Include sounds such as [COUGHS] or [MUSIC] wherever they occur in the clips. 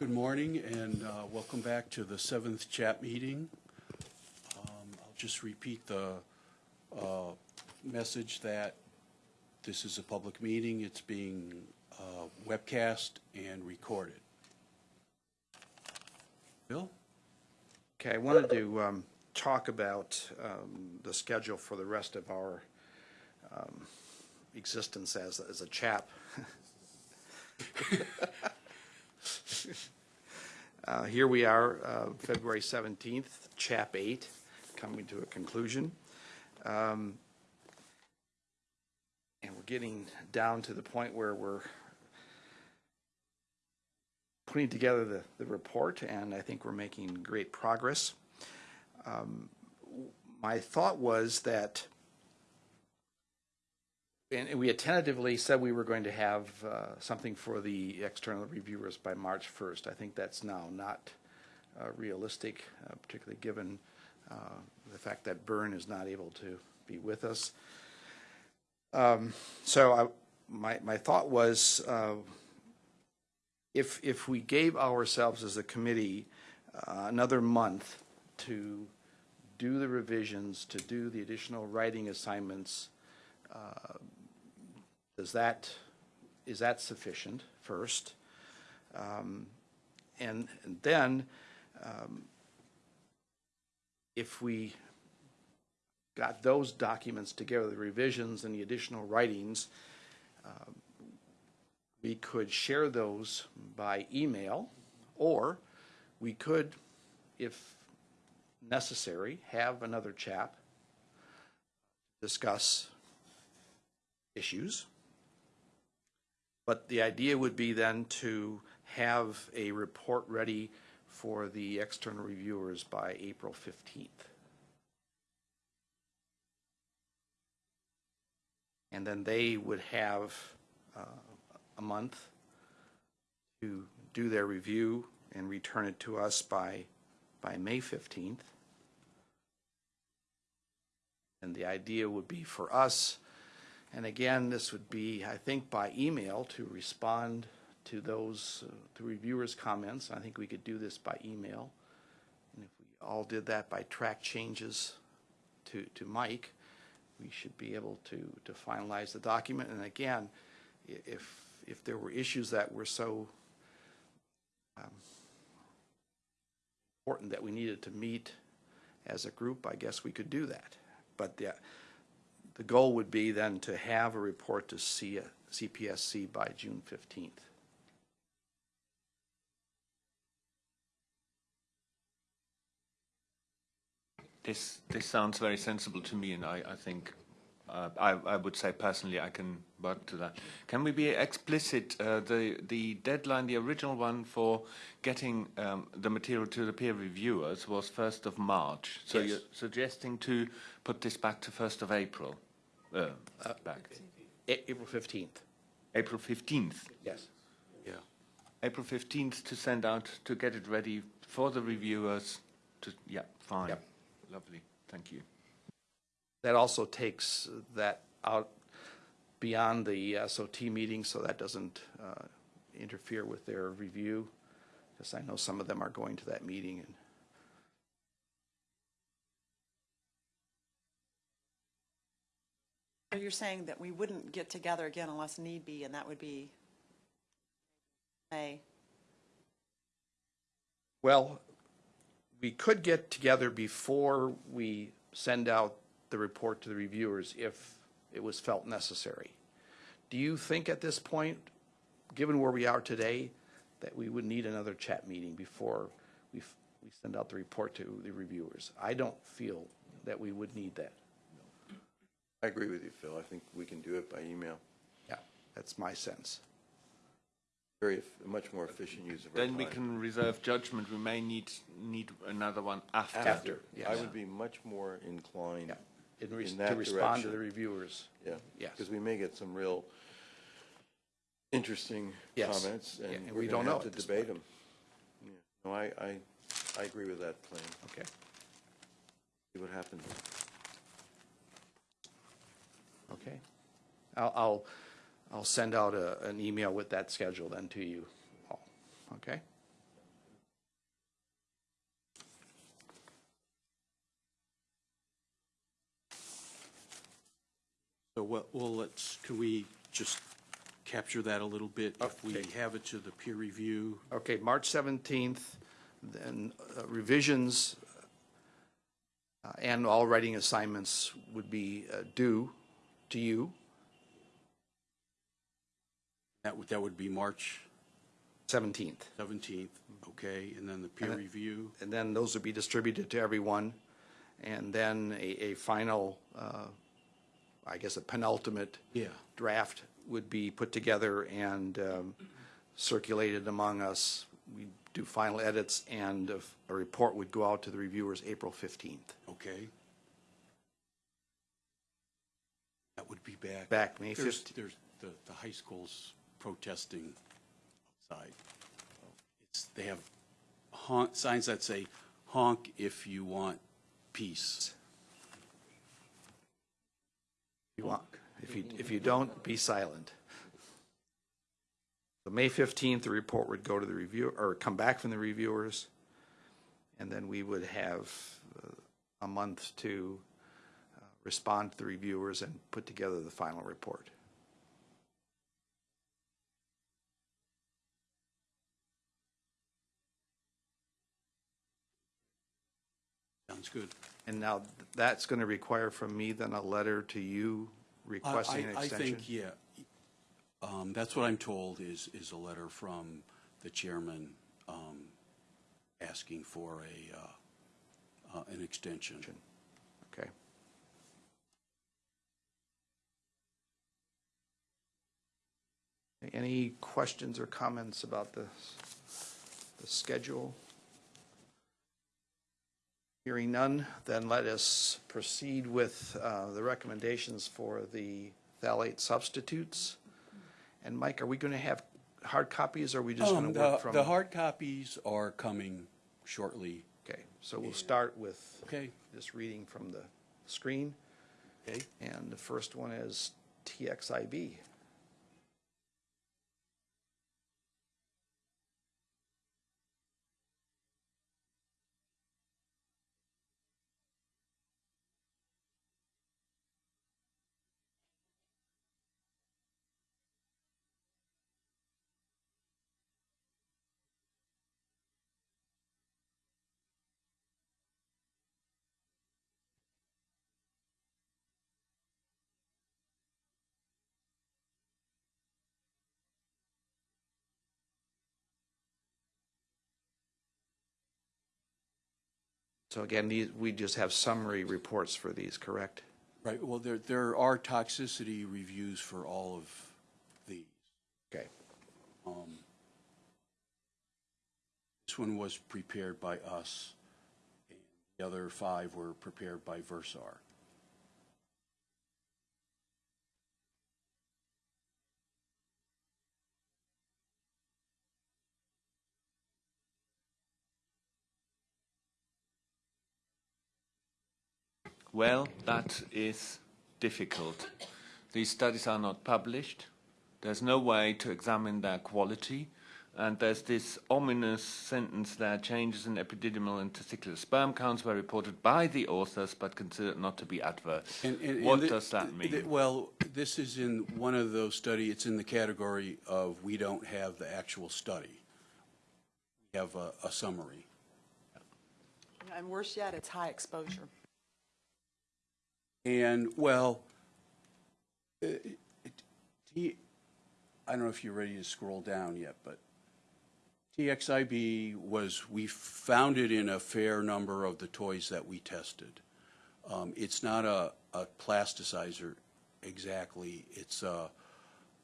Good morning and uh, welcome back to the seventh chap meeting. Um, I'll just repeat the uh, message that this is a public meeting. It's being uh, webcast and recorded. Bill? Okay, I wanted to um, talk about um, the schedule for the rest of our um, existence as, as a chap. [LAUGHS] [LAUGHS] [LAUGHS] Uh, Here we are, uh, February 17th, chap 8, coming to a conclusion. Um, And we're getting down to the point where we're putting together the, the report, and I think we're making great progress. Um, My thought was that, and we had tentatively said we were going to have uh, something for the external reviewers by March 1st. I think that's now not uh, realistic, uh, particularly given uh, the fact that Bern is not able to be with us. Um, So I, my, my thought was, uh, if, if we gave ourselves as a committee uh, another month to do the revisions, to do the additional writing assignments, uh, does that, is that sufficient first? Um, And, and then, um, if we got those documents together, the revisions and the additional writings, we could share those by email, or we could, if necessary, have another chap discuss issues. But the idea would be then to have a report ready for the external reviewers by April 15th. And then they would have uh, a month to do their review and return it to us by, by May 15th. And the idea would be for us, and again, this would be, I think, by email to respond to those, uh, to reviewers' comments. I think we could do this by email. And if we all did that by track changes to, to Mike, we should be able to, to finalize the document. And again, if, if there were issues that were so um, important that we needed to meet as a group, I guess we could do that. But the, the goal would be then to have a report to C, CPSC by June 15th. This this sounds very sensible to me, and I, I think uh, I, I would say personally I can work to that. Can we be explicit? Uh, the the deadline, the original one for getting um, the material to the peer reviewers was first of March. So Yes. you're suggesting to put this back to first of April, uh, back A- April 15th, April fifteenth. yes. Yeah. April fifteenth to send out to get it ready for the reviewers. To yeah, fine, Yep. lovely, thank you. That also takes that out beyond the SOT meeting, so that doesn't uh, interfere with their review, because I know some of them are going to that meeting. and So you're saying that we wouldn't get together again unless need be, and that would be May? Well, we could get together before we send out the report to the reviewers if it was felt necessary. Do you think at this point, given where we are today, that we would need another chap meeting before we, we send out the report to the reviewers? I don't feel that we would need that. I agree with you, Phil. I think we can do it by email. Yeah, that's my sense. Very, much more efficient use of our Then we time. can reserve judgment. We may need need another one after. After, I yes. would be much more inclined, Yeah, in res- In to that respond to direction. the reviewers. yeah. Yes. Because we may get some real interesting Yes. comments, Yeah, and and we're we going don't to know have to at this debate point. them. No, I, I, I agree with that plan. Okay. See what happens. Okay. I'll, I'll, I'll send out a, an email with that schedule then to you all. Okay. So what, well, let's, can we just capture that a little bit if we have it to the peer review? Okay, March 17th, then uh, revisions uh, and all writing assignments would be uh, due to you, that would, that would be March 17th. 17th, okay? And then the peer then- review, And then those would be distributed to everyone. And then a, a final, uh, I guess a penultimate Yeah. draft would be put together and um, circulated among us. We do final edits and a, a report would go out to the reviewers April 15th. okay? That would be back. Back May There's, 15th. there's, the, the high school's protesting outside. It's, they have honk, signs that say honk if you want peace. You want, if you, if you don't, be silent. So May 15th, the report would go to the review, or come back from the reviewers. And then we would have uh, a month to respond to the reviewers and put together the final report. Sounds good. And now that's going to require from me then a letter to you I- requesting an extension? I think, yeah. Um, That's what I'm told is, is a letter from the chairman um, asking for a, uh, uh, an extension. Okay. Any questions or comments about the, the schedule? Hearing none, then let us proceed with uh, the recommendations for the phthalate substitutes. And Mike, are we going to have hard copies, or are we just going Um, to The work from? the hard copies are coming shortly. Okay, so we'll start with Okay. just reading from the screen. Okay? And the first one is TXIB. So again, these, we just have summary reports for these, correct? Right, well, there, there are toxicity reviews for all of these. Okay. Um, This one was prepared by us, and the other five were prepared by Versar. Well, that is difficult. These studies are not published. There's no way to examine their quality. And there's this ominous sentence there, changes in epididymal and testicular sperm counts were reported by the authors but considered not to be adverse. And- and- and what the- does that the- mean? Well, this is in one of those studies. it's in the category of we don't have the actual study. We have a, a summary. And worse yet, it's high exposure. And, well, uh, it- T, I don't know if you're ready to scroll down yet, but TXIB was, we found it in a fair number of the toys that we tested. Um, It's not a, a plasticizer exactly. It's, uh,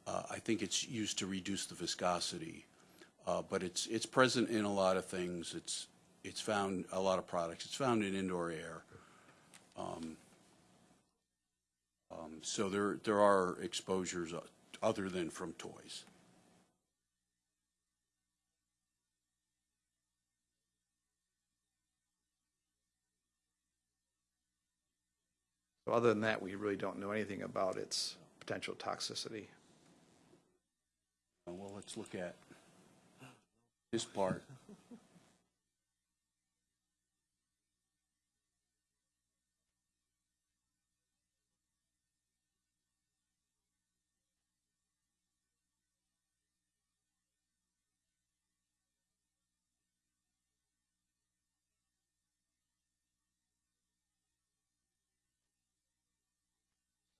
uh, I think it's used to reduce the viscosity. Uh, But it's, it's present in a lot of things. It's, it's found, a lot of products. It's found in indoor air. Um, So there, there are exposures uh, other than from toys. So other than that, we really don't know anything about its potential toxicity. Well, let's look at this part.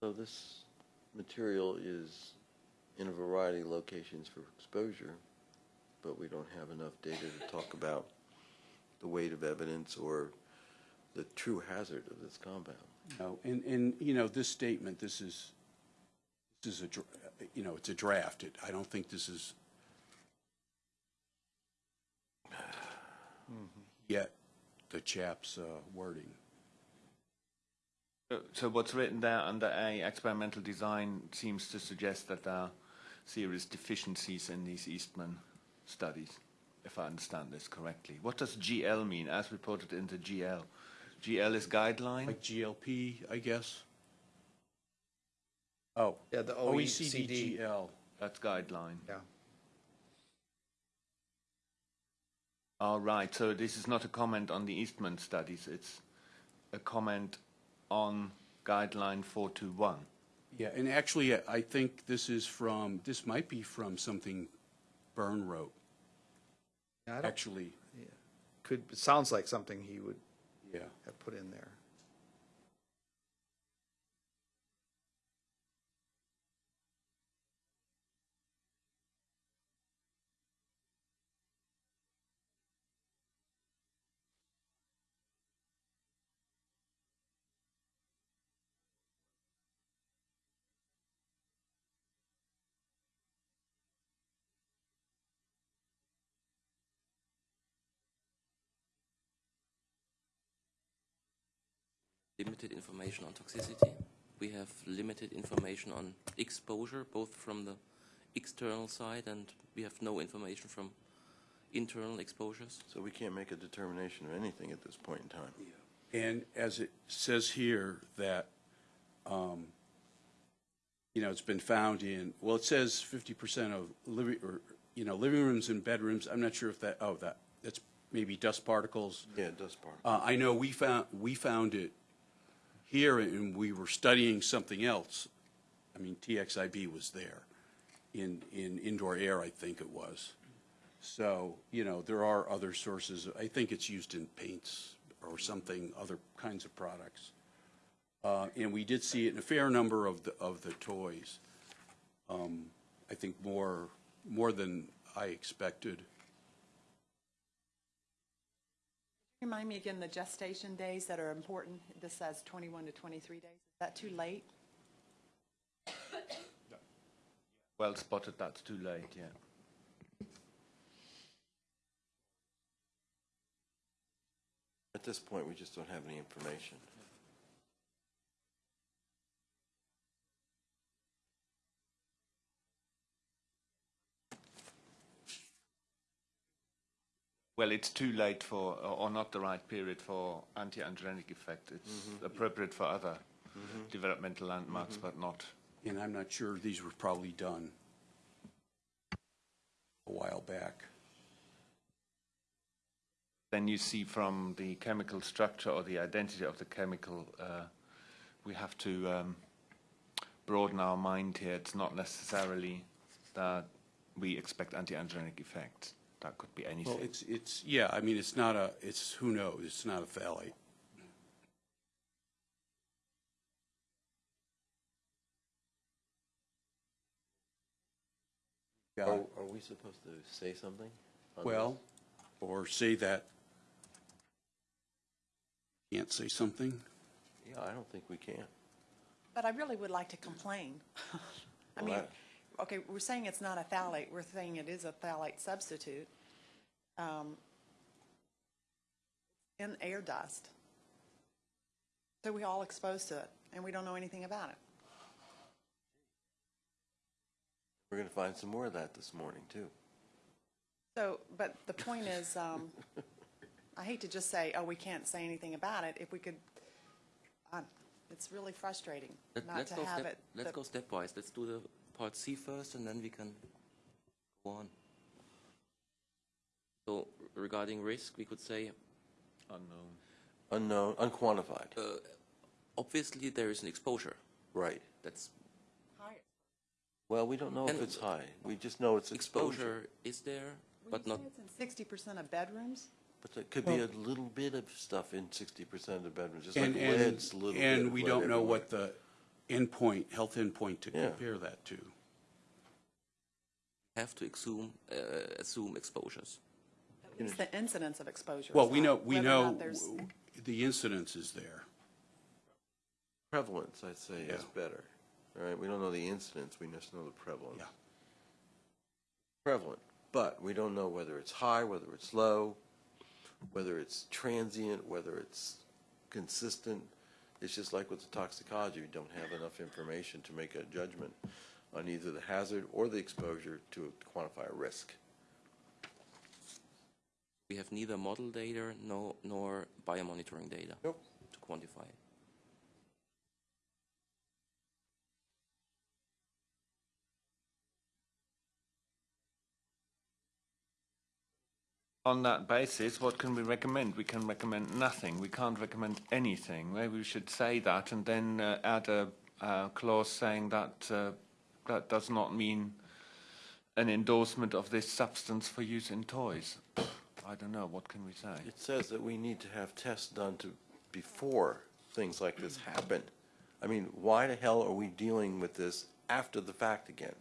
So this material is in a variety of locations for exposure, but we don't have enough data to talk about the weight of evidence or the true hazard of this compound. No, and, and, you know, this statement, this is, this is a, dr- you know, it's a draft. It- I don't think this is [SIGHS] yet the chap's uh, wording. So- So what's written there under A, experimental design, seems to suggest that there are serious deficiencies in these Eastman studies, if I understand this correctly. What does GL mean, as reported in the GL? GL is guideline? Like GLP, I guess? Oh. Yeah, the OECD OECD. GL. That's guideline. Yeah. All right, so this is not a comment on the Eastman studies, it's a comment on guideline 421. Yeah, and actually, I- I think this is from, this might be from something Bern wrote, Yeah, I don't- actually, Could, it sounds like something he would yeah. have put in there. Limited information on toxicity. We have limited information on exposure, both from the external side and we have no information from internal exposures. So we can't make a determination of anything at this point in time. And as it says here, that, um, you know, it's been found in, well, it says fifty percent of living, or, you know, living rooms and bedrooms, I'm not sure if that, oh, that, that's maybe dust particles. Yeah, dust particles. Uh, I know we found, we found it here, and we were studying something else. I mean, TXIB was there, in, in indoor air, I think it was. So, you know, there are other sources, I think it's used in paints or something, other kinds of products. Uh, and we did see it in a fair number of the, of the toys. Um, I think more, more than I expected. Remind me again, the gestation days that are important, this says 21 to 23 days. Is that too late? [COUGHS] Well spotted, that's too late, yeah. At this point, we just don't have any information. Well, it's too late for, or or not the right period for anti-androgenic effect. It's appropriate for other developmental landmarks, but not And I'm not sure, these were probably done a while back. then you see from the chemical structure or the identity of the chemical, uh, we have to um, broaden our mind here. It's not necessarily that we expect anti-androgenic effects. That could be anything. Well, it's, it's, yeah, I mean, it's not a, it's, who knows, it's not a phthalate. Yeah, Are, are we supposed to say something? on well, or say that, can't say something? this? Yeah, I don't think we can. But I really would like to complain. [LAUGHS] I Well, mean, I- okay, we're saying it's not a phthalate, we're saying it is a phthalate substitute. Um, In air dust. So we all exposed to it, and we don't know anything about it. We're going to find some more of that this morning, too. So, but the point is, um, I hate to just say, oh, we can't say anything about it. If we could, uh, it's really frustrating Let, not let's to go have step, it. let's go stepwise. Let's do the part C first, and then we can go on. So regarding risk, we could say Unknown. Unknown, unquantified. uh, obviously there is an exposure. Right. That's high. Well, we don't know if it's high. We just know it's exposure. exposure is there, Would but not it's in sixty percent of bedrooms? But there could be a little bit of stuff in sixty percent of the bedrooms, just like And, and, lead's a little bit. and we don't know everywhere. what the, endpoint, health endpoint to Yeah. compare that to. Have to assume, uh, assume exposures. It's the incidence of exposure. Well, we know, we know not there's- w- the incidence is there. Prevalence, I'd say, is Yeah. better. All right, we don't know the incidence, we just know the prevalence. Yeah. Prevalent, but we don't know whether it's high, whether it's low, whether it's transient, whether it's consistent. It's just like with the toxicology, we don't have enough information to make a judgment on either the hazard or the exposure to quantify a risk. We have neither model data no, nor biomonitoring data Nope. to quantify it. On that basis, what can we recommend? We can recommend nothing. We can't recommend anything. Maybe we should say that and then uh, add a, uh clause saying that uh, that does not mean an endorsement of this substance for use in toys. I don't know. What can we say? It says that we need to have tests done to, before things like this happen. I mean, why the hell are we dealing with this after the fact again?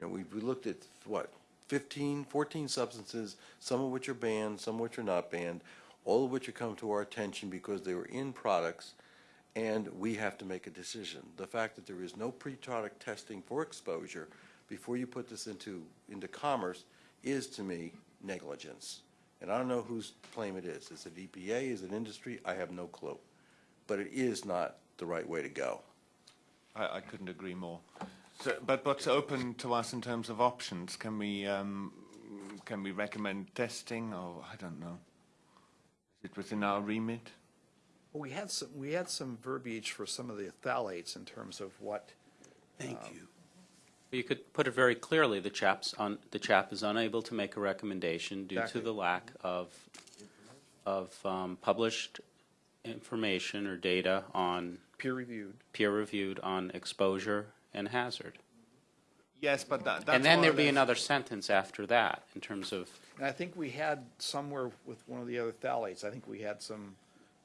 You know, we, we looked at, what, 15, 14 substances, some of which are banned, some of which are not banned, all of which have come to our attention because they were in products, and we have to make a decision. The fact that there is no pre-product testing for exposure before you put this into, into commerce is, to me, negligence. And I don't know whose claim it is. Is it EPA? Is it industry? I have no clue. But it is not the right way to go. I, I couldn't agree more. So, but what's open to us in terms of options? Can we um, can we recommend testing, or I don't know? Is it within our remit? Well, We had some, we had some verbiage for some of the phthalates in terms of what, Thank you. You could put it very clearly, the chap's on, the chap is unable to make a recommendation due to Exactly. the lack of, of um, published information or data on, peer-reviewed. peer-reviewed on exposure and hazard. Yes, but that, that's And then more or there'd be less- another sentence after that in terms of, And I think we had somewhere with one of the other phthalates, I think we had some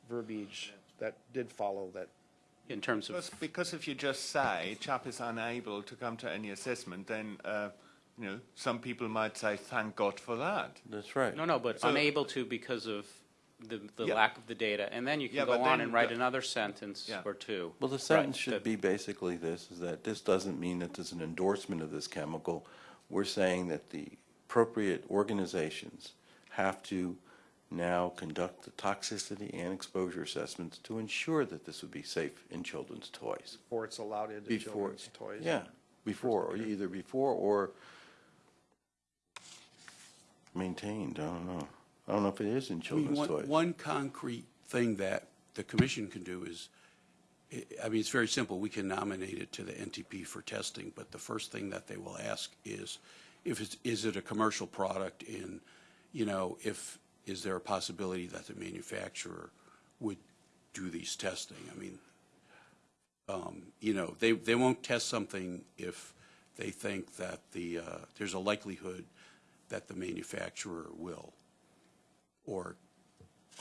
verbiage that did follow that. In terms Because, of, because if you just say chap is unable to come to any assessment, then uh, you know some people might say thank God for that. That's right. no, no, but So- unable to because of the, the Yeah. lack of the data. And then you Yeah, can go on and write the- another sentence Yeah. or two. Well, the sentence Right, should that- be basically this, is that this doesn't mean that there's an endorsement of this chemical. We're saying that the appropriate organizations have to now conduct the toxicity and exposure assessments to ensure that this would be safe in children's toys. Before it's allowed into Before, children's toys. yeah, before, or either before or maintained, I don't know. I don't know if it is in I mean, children's one, toys. one concrete thing that the commission can do is, I- I mean, it's very simple. We can nominate it to the NTP for testing, but the first thing that they will ask is, if it's, is it a commercial product in, you know, if, is there a possibility that the manufacturer would do these testing? I mean, um, you know, they, they won't test something if they think that the, uh, there's a likelihood that the manufacturer will, or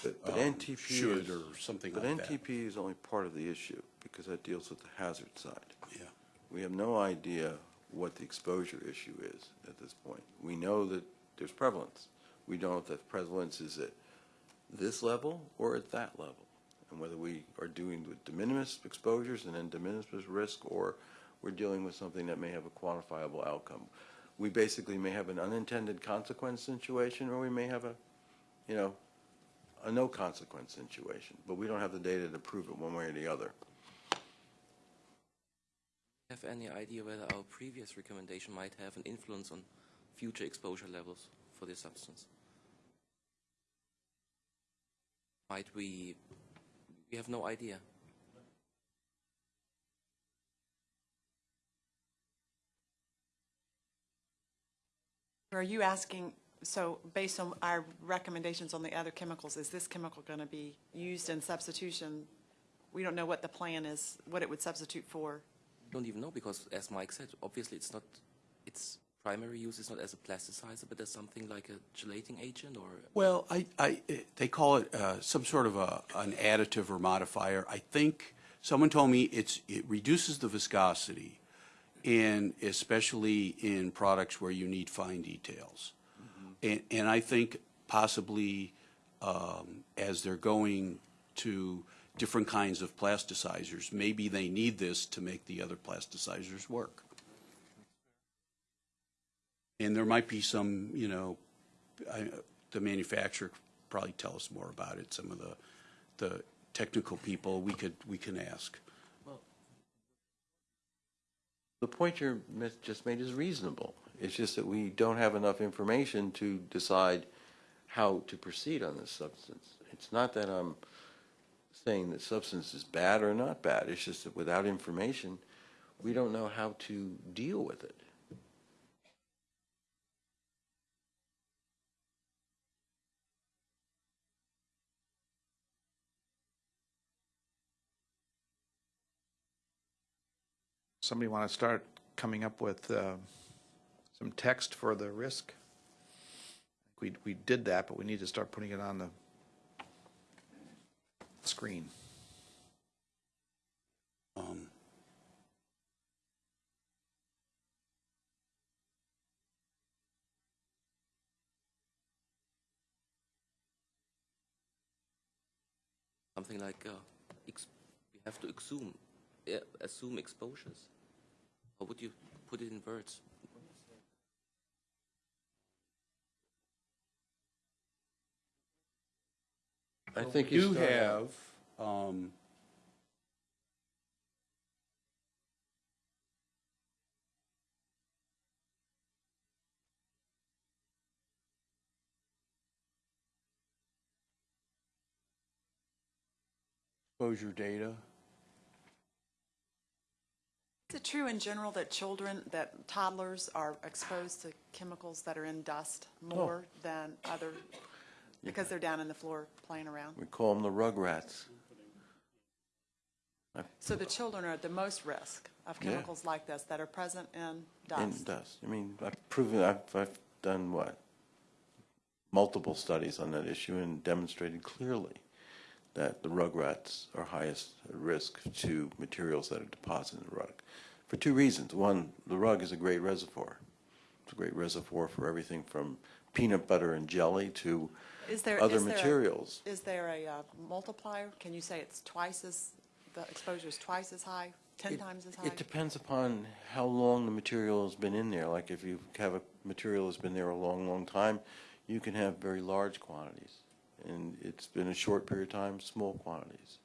But but um, NTP should is, or something but like that. NTP is only part of the issue, because that deals with the hazard side. Yeah. We have no idea what the exposure issue is at this point. We know that there's prevalence. We don't know if the prevalence is at this level or at that level. And whether we are doing with de minimis exposures and then de minimis risk, or we're dealing with something that may have a quantifiable outcome. We basically may have an unintended consequence situation, or we may have a, you know, a no consequence situation, but we don't have the data to prove it one way or the other. Have any idea whether our previous recommendation might have an influence on future exposure levels for this substance? Might we, we have no idea. Are you asking, so based on our recommendations on the other chemicals, is this chemical going to be used in substitution? We don't know what the plan is, what it would substitute for. Don't even know because, as Mike said, obviously it's not, its primary use is not as a plasticizer, but as something like a gelating agent or Well, I, I, they call it uh, some sort of a, an additive or modifier. I think someone told me it's, it reduces the viscosity, and especially in products where you need fine details. And, and I think possibly, um, as they're going to different kinds of plasticizers, maybe they need this to make the other plasticizers work. And there might be some, you know, I, the manufacturer probably tell us more about it, some of the, the technical people, we could, we can ask. Well, The point you just made is reasonable. It's just that we don't have enough information to decide how to proceed on this substance. It's not that I'm saying that substance is bad or not bad. It's just that without information, we don't know how to deal with it. Somebody want to start coming up with uh, some text for the risk? We, we did that, but we need to start putting it on the screen. Um, Something like uh, ex- you have to assume uh, assume exposures. How would you put it in words? I think You you start out- have, um, exposure data. Is it true in general that children, that toddlers are exposed to chemicals that are in dust oh. more than other, because they're down in the floor playing around? We call them the rugrats. So the children are at the most risk of Yeah. chemicals like this that are present in dust. In dust? dust. I mean, I've proven, I've, I've done what? Multiple studies on that issue and demonstrated clearly that the rugrats are highest risk to materials that are deposited in the rug. For two reasons. One, the rug is a great reservoir. It's a great reservoir for everything from peanut butter and jelly to Is there, other is there a- materials. Is there a uh, multiplier? Can you say it's twice as, the exposure is twice as high, 10 It- times as high? It depends upon how long the material has been in there. Like if you have a material that's been there a long, long time, you can have very large quantities. And it's been a short period of time, small quantities.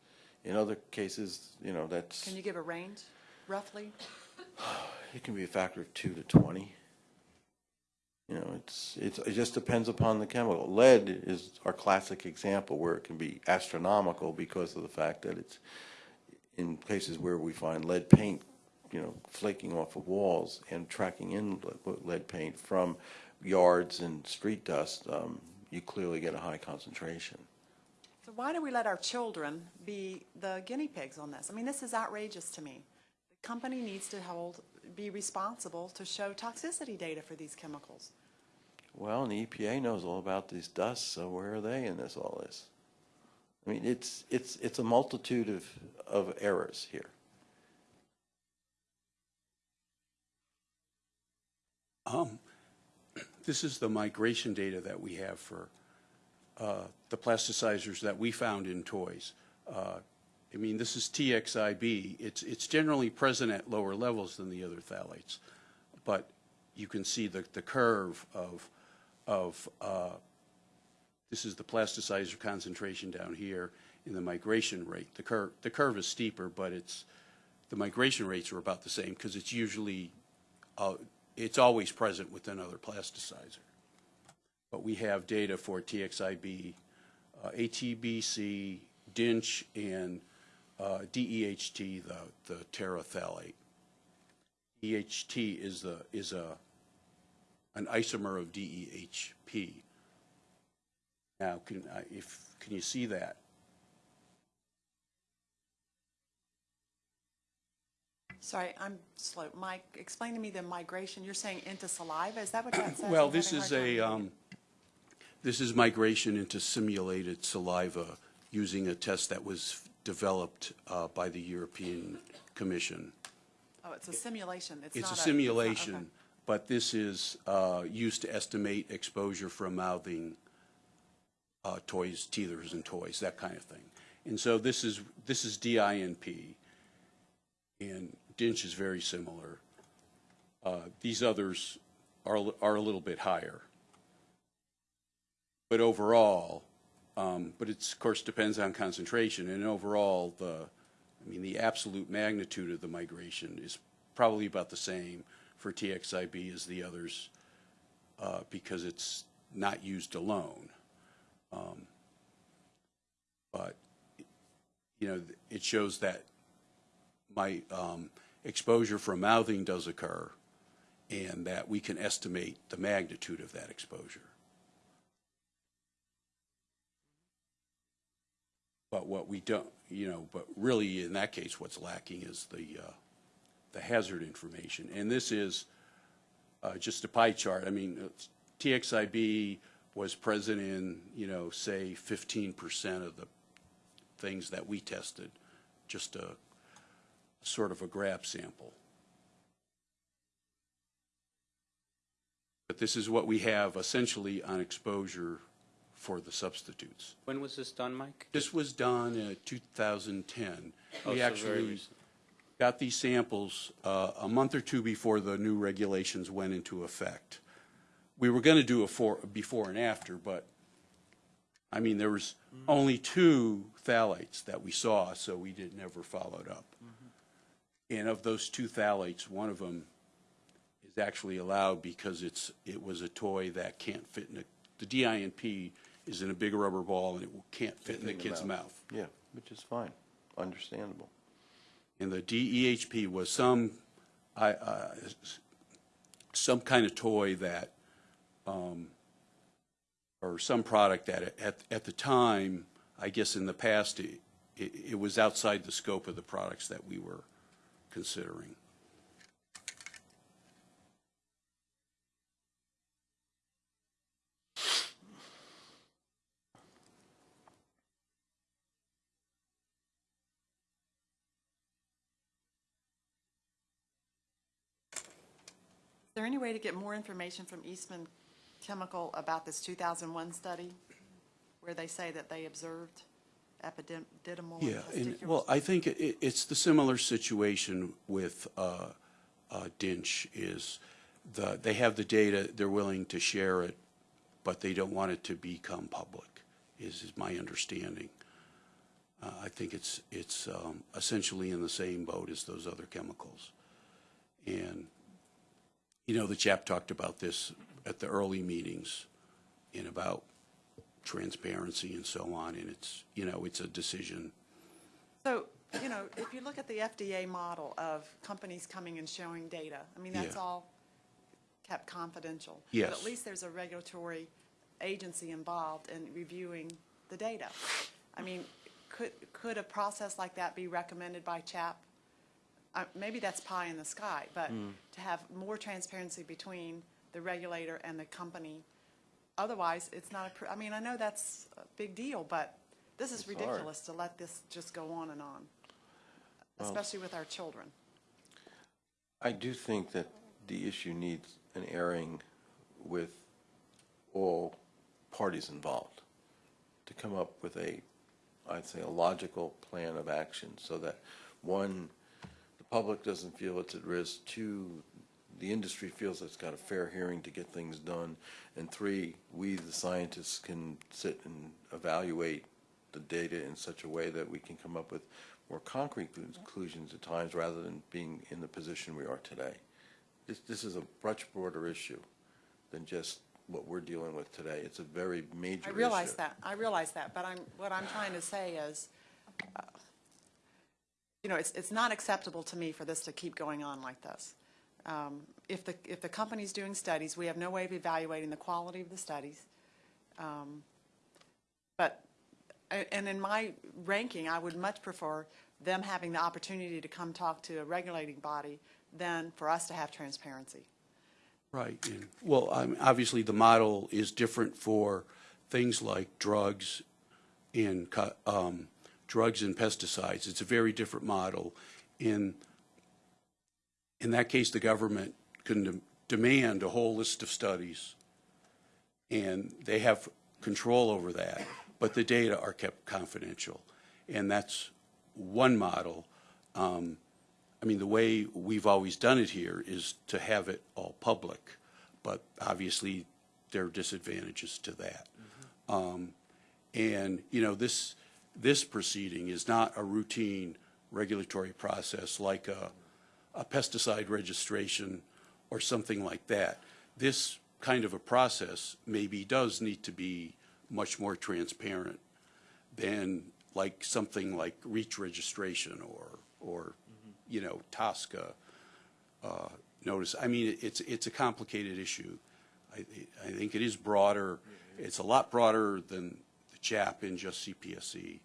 In other cases, you know, that's, Can you give a range, roughly? [SIGHS] it can be a factor of two to 20. You know, it's, it's, it just depends upon the chemical. Lead is our classic example where it can be astronomical because of the fact that it's, in cases where we find lead paint, you know, flaking off of walls and tracking in lead paint from yards and street dust, um, you clearly get a high concentration. So why do we let our children be the guinea pigs on this? I mean, this is outrageous to me. The company needs to hold, be responsible to show toxicity data for these chemicals. Well, and the EPA knows all about these dusts, so where are they in this, all this? I mean, it's, it's, it's a multitude of, of errors here. Um, This is the migration data that we have for uh, the plasticizers that we found in toys. Uh, I mean, this is TXIB. It's, it's generally present at lower levels than the other phthalates. But you can see the, the curve of, of, uh, this is the plasticizer concentration down here in the migration rate. The curve, the curve is steeper, but it's, the migration rates are about the same because it's usually uh, it's always present with another plasticizer. But we have data for TXIB, uh, ATBC, DINCH, and uh, DEHT, the, the terephthalate. DEHT is the, is a, an isomer of DEHP. Now, can, I- if, can you see that? Sorry, I'm slow. Mike, explain to me the migration. You're saying into saliva? Is that what that [CLEARS THROAT] says? Well, I'm this is a, um, this is migration into simulated saliva using a test that was developed uh, by the European Commission. Oh, it's a simulation, it's a. It's a it's not- simulation, okay. but this is uh, used to estimate exposure from mouthing uh, toys, teethers and toys, that kind of thing. And so this is, this is DINP, and DINCH is very similar. Uh, These others are, are a little bit higher. But overall, um, but it's, of course, depends on concentration, and overall, the, I mean, the absolute magnitude of the migration is probably about the same for TXIB as the others, uh, because it's not used alone. Um, But, you know, it shows that my um, exposure from mouthing does occur, and that we can estimate the magnitude of that exposure. But what we don't, you know, but really, in that case, what's lacking is the, uh, the hazard information. And this is uh, just a pie chart. I mean, TXIB was present in, you know, say, 15% of the things that we tested, just a sort of a grab sample. But this is what we have essentially on exposure for the substitutes. When was this done, Mike? This was done in 2010. Oh, We so actually got these samples uh, a month or two before the new regulations went into effect. We were going to do a for, before and after, but, I mean, there was only two phthalates that we saw, so we didn't never followed up. And of those two phthalates, one of them is actually allowed because it's, it was a toy that can't fit in a, the DINP is in a big rubber ball and it can't fit in the kid's mouth. Yeah, which is fine, understandable. And the DEHP was some, I, uh, some kind of toy that, um, or some product that at, at the time, I guess in the past, it, it, it was outside the scope of the products that we were considering. Is there any way to get more information from Eastman Chemical about this 2001 study where they say that they observed epididymal Yeah, and, well, I think it, it's the similar situation with, uh, uh, Dinch is the, they have the data, they're willing to share it, but they don't want it to become public, is, is my understanding. Uh, I think it's, it's, um, essentially in the same boat as those other chemicals. And, you know, the chap talked about this at the early meetings in about transparency and so on, and it's, you know, it's a decision. So, you know, if you look at the FDA model of companies coming and showing data, I mean, that's Yeah. all kept confidential. Yes. But at least there's a regulatory agency involved in reviewing the data. I mean, could, could a process like that be recommended by CHAP? Uh, maybe that's pie in the sky, but to have more transparency between the regulator and the company. Otherwise, it's not a, pr- I mean, I know that's a big deal, but this is It's hard. ridiculous to let this just go on and on, especially with our children. I do think that the issue needs an airing with all parties involved to come up with a, I'd say, a logical plan of action so that, one, the public doesn't feel it's at risk, two, the industry feels it's got a fair hearing to get things done, and three, we, the scientists, can sit and evaluate the data in such a way that we can come up with more concrete conclusions at times rather than being in the position we are today. This, this is a much broader issue than just what we're dealing with today. It's a very major issue. I issue. realize that, I realize that, but I'm, what I'm trying to say is, uh, you know, it's, it's not acceptable to me for this to keep going on like this. Um, If the, if the company's doing studies, we have no way of evaluating the quality of the studies. Um, But, and in my ranking, I would much prefer them having the opportunity to come talk to a regulating body than for us to have transparency. Right. and- Well, obviously, the model is different for things like drugs and um, drugs and pesticides. It's a very different model. In, in that case, the government can de- demand a whole list of studies, and they have control over that, but the data are kept confidential. And that's one model. Um, I mean, the way we've always done it here is to have it all public, but obviously there are disadvantages to that. Um, And, you know, this, this proceeding is not a routine regulatory process like a, a pesticide registration or something like that. This kind of a process maybe does need to be much more transparent than like something like REACH registration or, or, you know, TSCA uh, notice. I mean, it's, it's a complicated issue. I, I think it is broader, it's a lot broader than the CHAP in just CPSC.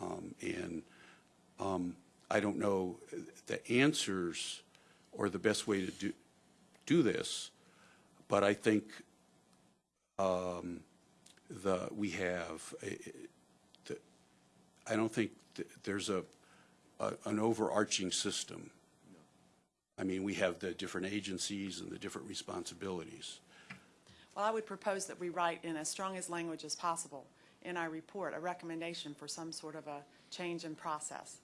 Um, And um, I don't know the answers or the best way to do, do this, but I think um, the, we have, uh, the- I don't think th- there's a, a- an overarching system. I mean, we have the different agencies and the different responsibilities. Well, I would propose that we write in as strong as language as possible in our report, a recommendation for some sort of a change in process.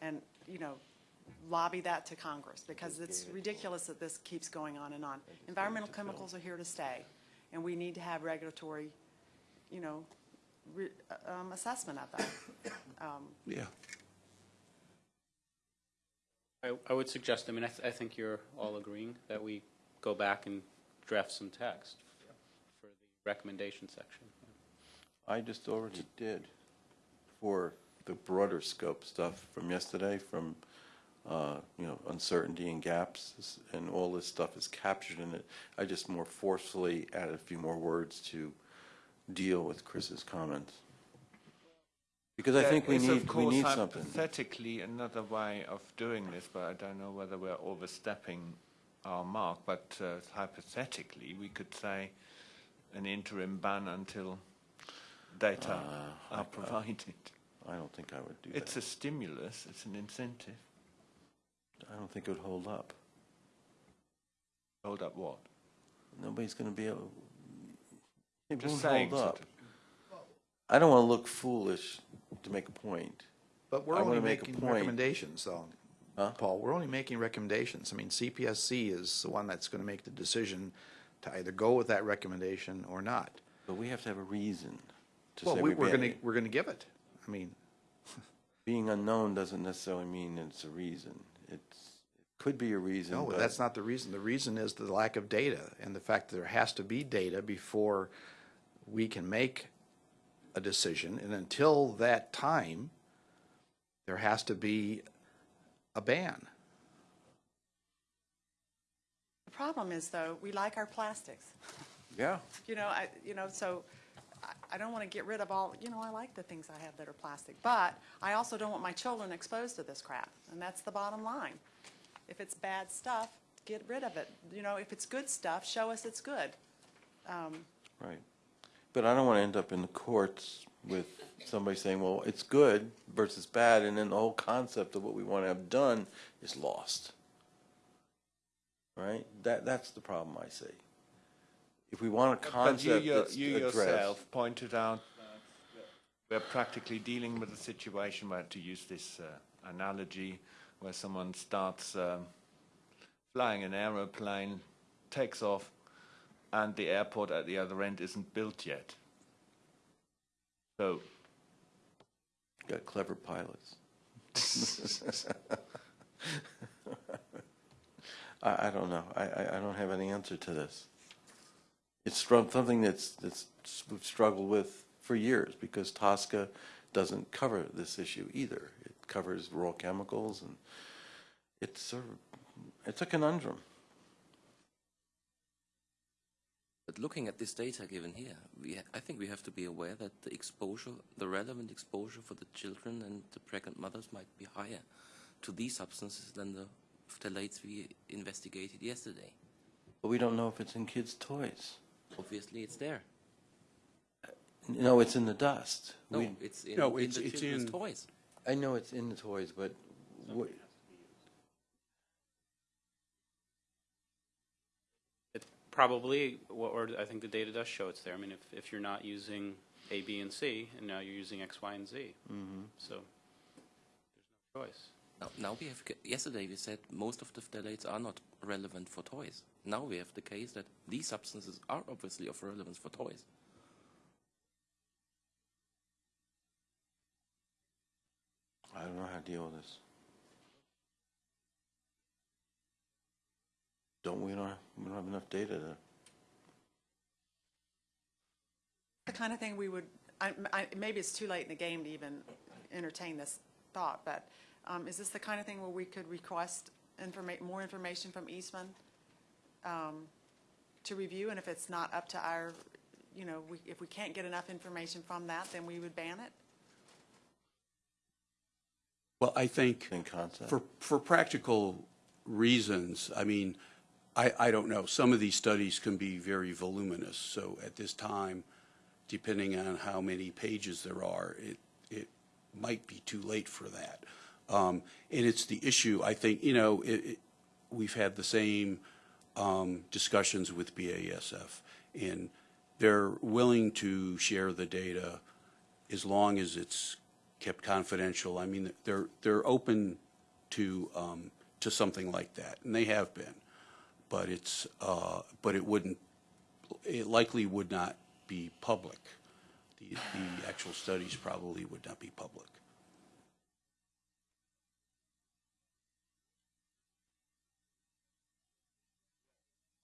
And, you know, lobby that to Congress, because it's ridiculous that this keeps going on and on. Environmental chemicals are here to stay, and we need to have regulatory, you know, re- um, assessment of that. [COUGHS] Um, Yeah. I, I would suggest, I mean, I, th- I think you're all agreeing that we go back and draft some text for the recommendation section. I just already did for the broader scope stuff from yesterday, from, uh, you know, uncertainty and gaps, and all this stuff is captured in it. I just more forcefully added a few more words to deal with Chris's comments. Because I think we of need, we need something. Hypothetically, another way of doing this, but I don't know whether we're overstepping our mark. But uh, hypothetically, we could say an interim ban until data Uh, are [LAUGHS] provided. I don't think I would do It's that. a stimulus. It's an incentive. I don't think it would hold up. Hold up what? Nobody's going to be able, it Just won't saying. hold up. of. I don't want to look foolish to make a point. But we're I only wanna make a making point. recommendations, though. Huh? Paul, we're only making recommendations. I mean, CPSC is the one that's going to make the decision to either go with that recommendation or not. But we have to have a reason to Well, say we, we're we're going to, banning. we're going to give it. I mean, [LAUGHS] Being unknown doesn't necessarily mean it's a reason. It's, it could be a reason, no, but that's not the reason. The reason is the lack of data and the fact that there has to be data before we can make a decision. And until that time, there has to be a ban. The problem is, though, we like our plastics. Yeah. [LAUGHS] You know, I, you know, so I, don't want to get rid of all, you know, I like the things I have that are plastic. But I also don't want my children exposed to this crap, and that's the bottom line. If it's bad stuff, get rid of it. You know, if it's good stuff, show us it's good. Um, right. But I don't want to end up in the courts with somebody saying, well, it's good versus bad, and then the whole concept of what we want to have done is lost. Right? That, that's the problem I see. If we want a But you, concept that's you yourself pointed out that we're practically dealing with a situation where, to use this uh, analogy, where someone starts um, flying an aeroplane, takes off, and the airport at the other end isn't built yet. So Got clever pilots. [LAUGHS] [LAUGHS] I, I don't know. I, I, I don't have any answer to this. It's something that's, that's we've struggled with for years because TSCA doesn't cover this issue either. It covers raw chemicals and it's of, it's a conundrum. But looking at this data given here, we ha- I think we have to be aware that the exposure, the relevant exposure for the children and the pregnant mothers might be higher to these substances than the phthalates we investigated yesterday. But we don't know if it's in kids' toys. Obviously, it's there. Uh, no, it's in the dust. No, We- it's in, No, in it's- the it's children's in- toys. I know it's in the toys, but what, It probably, or or I think the data does show it's there. I mean, if, if you're not using A, B, and C, and now you're using X, Y, and Z. Mm-hmm. So there's no choice. Now, now we have, yesterday we said most of the phthalates are not relevant for toys. Now we have the case that these substances are obviously of relevance for toys. I don't know how to deal with this. Don't, we don't, we don't have enough data to, The kind of thing we would, I, I, maybe it's too late in the game to even entertain this thought, but, um, is this the kind of thing where we could request informa, more information from Eastman, um, to review, and if it's not up to our, you know, we, if we can't get enough information from that, then we would ban it? Well, I think. in concept. For, for practical reasons, I mean, I, I don't know, some of these studies can be very voluminous, so at this time, depending on how many pages there are, it, it might be too late for that. Um, and it's the issue, I think, you know, it, it, we've had the same, um, discussions with BASF, and they're willing to share the data as long as it's kept confidential. I mean, they're, they're open to, um, to something like that, and they have been. But it's, uh, but it wouldn't, it likely would not be public. The, the actual studies probably would not be public.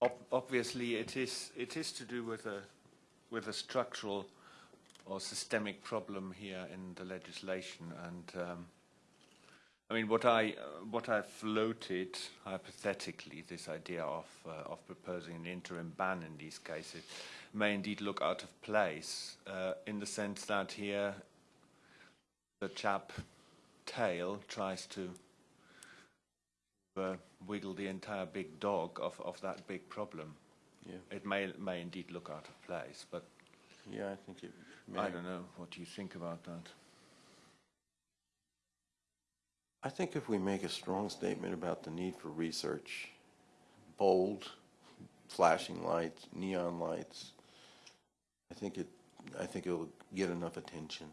Ob- Obviously, it is, it is to do with a, with a structural or systemic problem here in the legislation. And um, I mean, what I, uh, what I floated hypothetically, this idea of, uh, of proposing an interim ban in these cases, may indeed look out of place uh, in the sense that here the chap tail tries to uh, wiggle the entire big dog of, of that big problem. Yeah. It may, may indeed look out of place, but Yeah, I think it may. I don't know. What do you think about that? I think if we make a strong statement about the need for research, bold, flashing lights, neon lights, I think it, I think it'll get enough attention.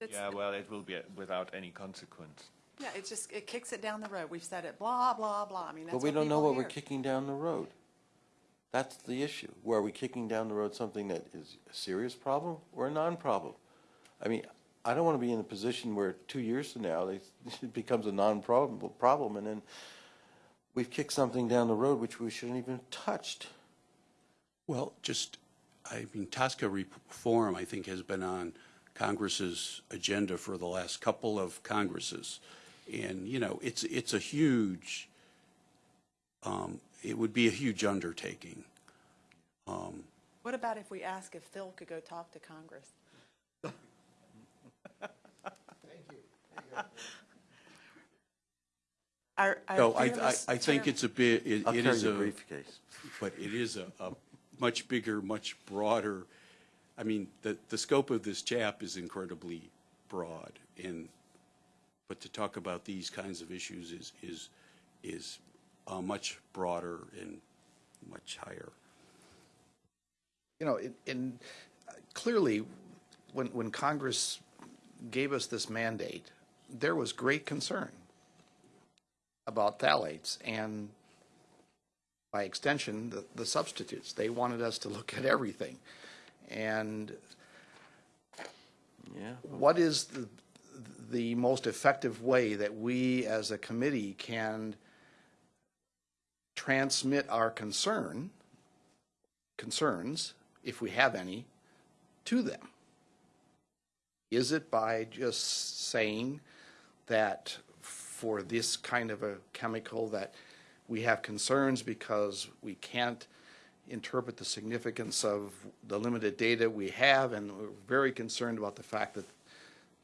It's- yeah, well, it will be without any consequence. Yeah, it just, it kicks it down the road. We've said it, blah, blah, blah. I mean, that's But we don't know people what we're hear. kicking down the road. That's the issue. Were we kicking down the road something that is a serious problem or a non-problem? I mean, I don't want to be in a position where two years from now, they- [LAUGHS] it becomes a non-problem, problem, and then we've kicked something down the road which we shouldn't even have touched. Well, just, I mean, TSCA reform, I think, has been on Congress's agenda for the last couple of Congresses. And, you know, it's, it's a huge, um, it would be a huge undertaking. Um, What about if we ask if Phil could go talk to Congress? Our, our No, I, I, I think it's a bit, it I'll it carry is your a, briefcase. but it is a, a much bigger, much broader, I mean, the, the scope of this chap is incredibly broad, and, but to talk about these kinds of issues is, is, is uh, much broader and much higher. You know, in- in, uh, clearly, when, when Congress gave us this mandate, there was great concern about phthalates and by extension, the, the substitutes. They wanted us to look at everything. And Yeah. what is the, the most effective way that we as a committee can transmit our concern, concerns, if we have any, to them? Is it by just saying that for this kind of a chemical that we have concerns because we can't interpret the significance of the limited data we have, and we're very concerned about the fact that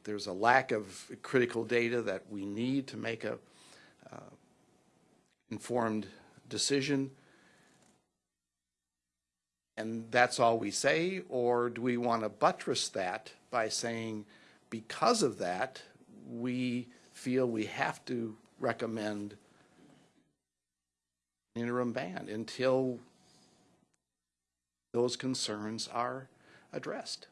there's a lack of critical data that we need to make a uh, informed decision. And that's all we say, or do we want to buttress that by saying, because of that, we feel we have to recommend an interim ban until those concerns are addressed.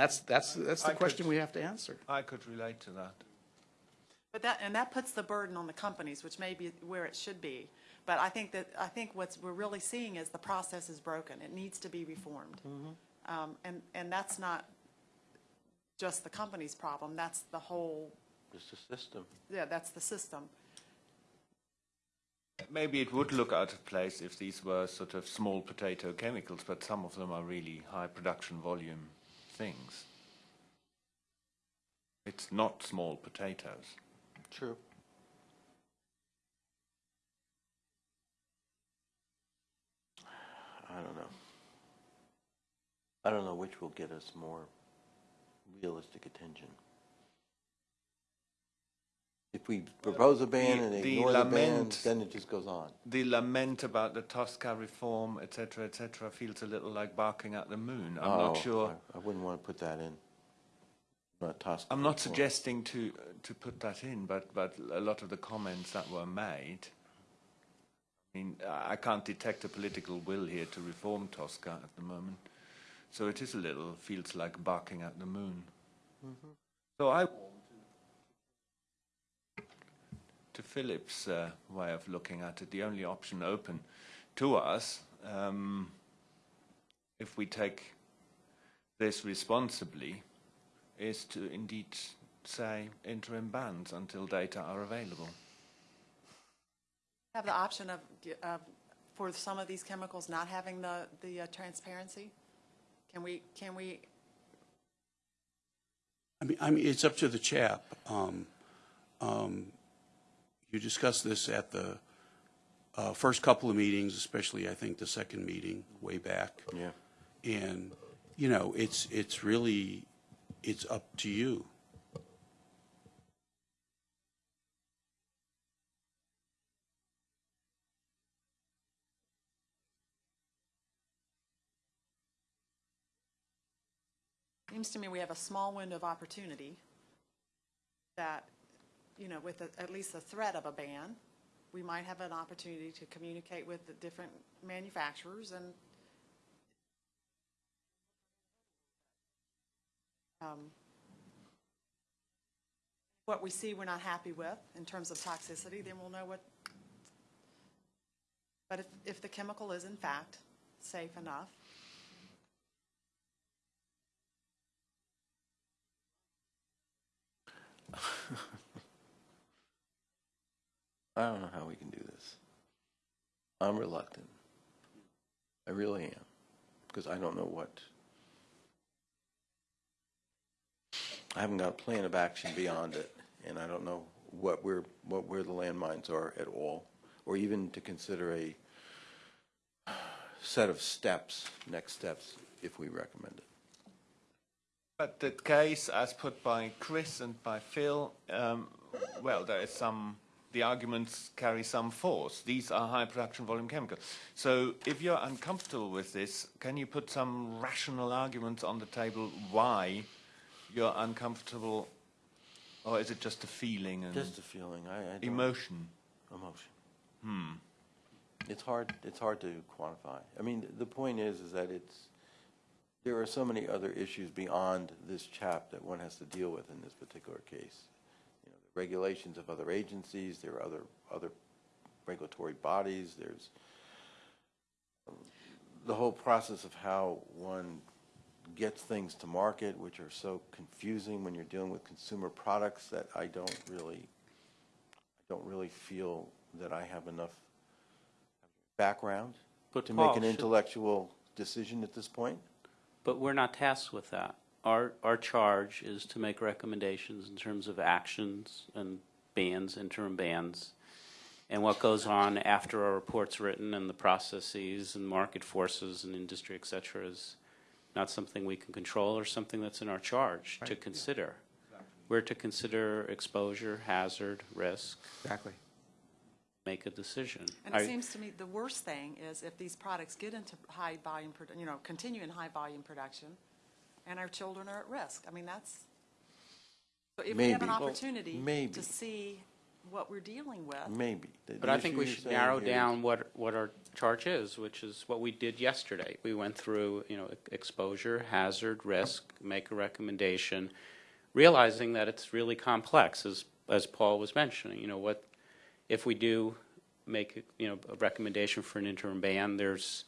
That's, that's, that's I the could- question we have to answer. I could relate to that. But that, and that puts the burden on the companies, which may be where it should be. But I think that, I think what's, we're really seeing is the process is broken. It needs to be reformed. Um, and, and that's not just the company's problem, that's the whole, Just a system. yeah, that's the system. Maybe it would look out of place if these were sort of small potato chemicals, but some of them are really high production volume things. It's not small potatoes. True. I don't know. I don't know which will get us more realistic attention. If we propose a ban the- and the ignore the ban, lament- then it just goes on. The lament about the TSCA reform, etc., etc., feels a little like barking at the moon. I'm Oh, not sure. I I wouldn't want to put that in. Not TSCA I'm not reform. suggesting to to put that in, but but a lot of the comments that were made. I mean, I can't detect a political will here to reform TSCA at the moment, so it is a little feels like barking at the moon. Mm-hmm. So I to Philip's uh, way of looking at it, the only option open to us, um, if we take this responsibly, is to indeed say interim bans until data are available. Have the option of, of, for some of these chemicals not having the, the uh, transparency? Can we, can we, I mean, I mean, it's up to the chap. Um, um, You discussed this at the uh, first couple of meetings, especially, I think, the second meeting way back. Yeah. And, you know, it's, it's really, it's up to you. seems to me we have a small window of opportunity that, you know, with a- at least the threat of a ban, we might have an opportunity to communicate with the different manufacturers and um, what we see we're not happy with in terms of toxicity, then we'll know what. But if, if the chemical is in fact safe enough, [LAUGHS] I don't know how we can do this. I'm reluctant. I really am, because I don't know what. I haven't got a plan of action beyond it, and I don't know what we're, what where the landmines are at all, or even to consider a set of steps, next steps, if we recommend it. But the case, as put by Chris and by Phil, um, well, there is some. The arguments carry some force. These are high production volume chemicals. So, if you're uncomfortable with this, can you put some rational arguments on the table why you're uncomfortable, or is it just a feeling and Just a feeling, I, I emotion? Emotion. Hmm. It's hard, it's hard to quantify. I mean, the point is, is that it's, there are so many other issues beyond this chap that one has to deal with in this particular case. You know, the regulations of other agencies, there are other, other regulatory bodies, there's um, the whole process of how one gets things to market, which are so confusing when you're dealing with consumer products that I don't really, I don't really feel that I have enough background But to make Paul, an should- intellectual decision at this point. But we're not tasked with that. Our, our charge is to make recommendations in terms of actions and bans, interim bans, and what goes on after our report's written and the processes and market forces and industry, et cetera, is not something we can control or something that's in our charge to consider. We're to consider exposure, hazard, risk, Exactly. make a decision. And it I- seems to me the worst thing is if these products get into high volume, produ- you know, continue in high volume production, and our children are at risk. I mean, that's, so if we have an Maybe. Well, opportunity maybe. to see what we're dealing with, Maybe. The- But the I think issue we you're should saying narrow here is- down what, what our charge is, which is what we did yesterday. We went through, you know, e- exposure, hazard, risk, make a recommendation, realizing that it's really complex, as, as Paul was mentioning, you know, what, if we do make, you know, a recommendation for an interim ban, there's,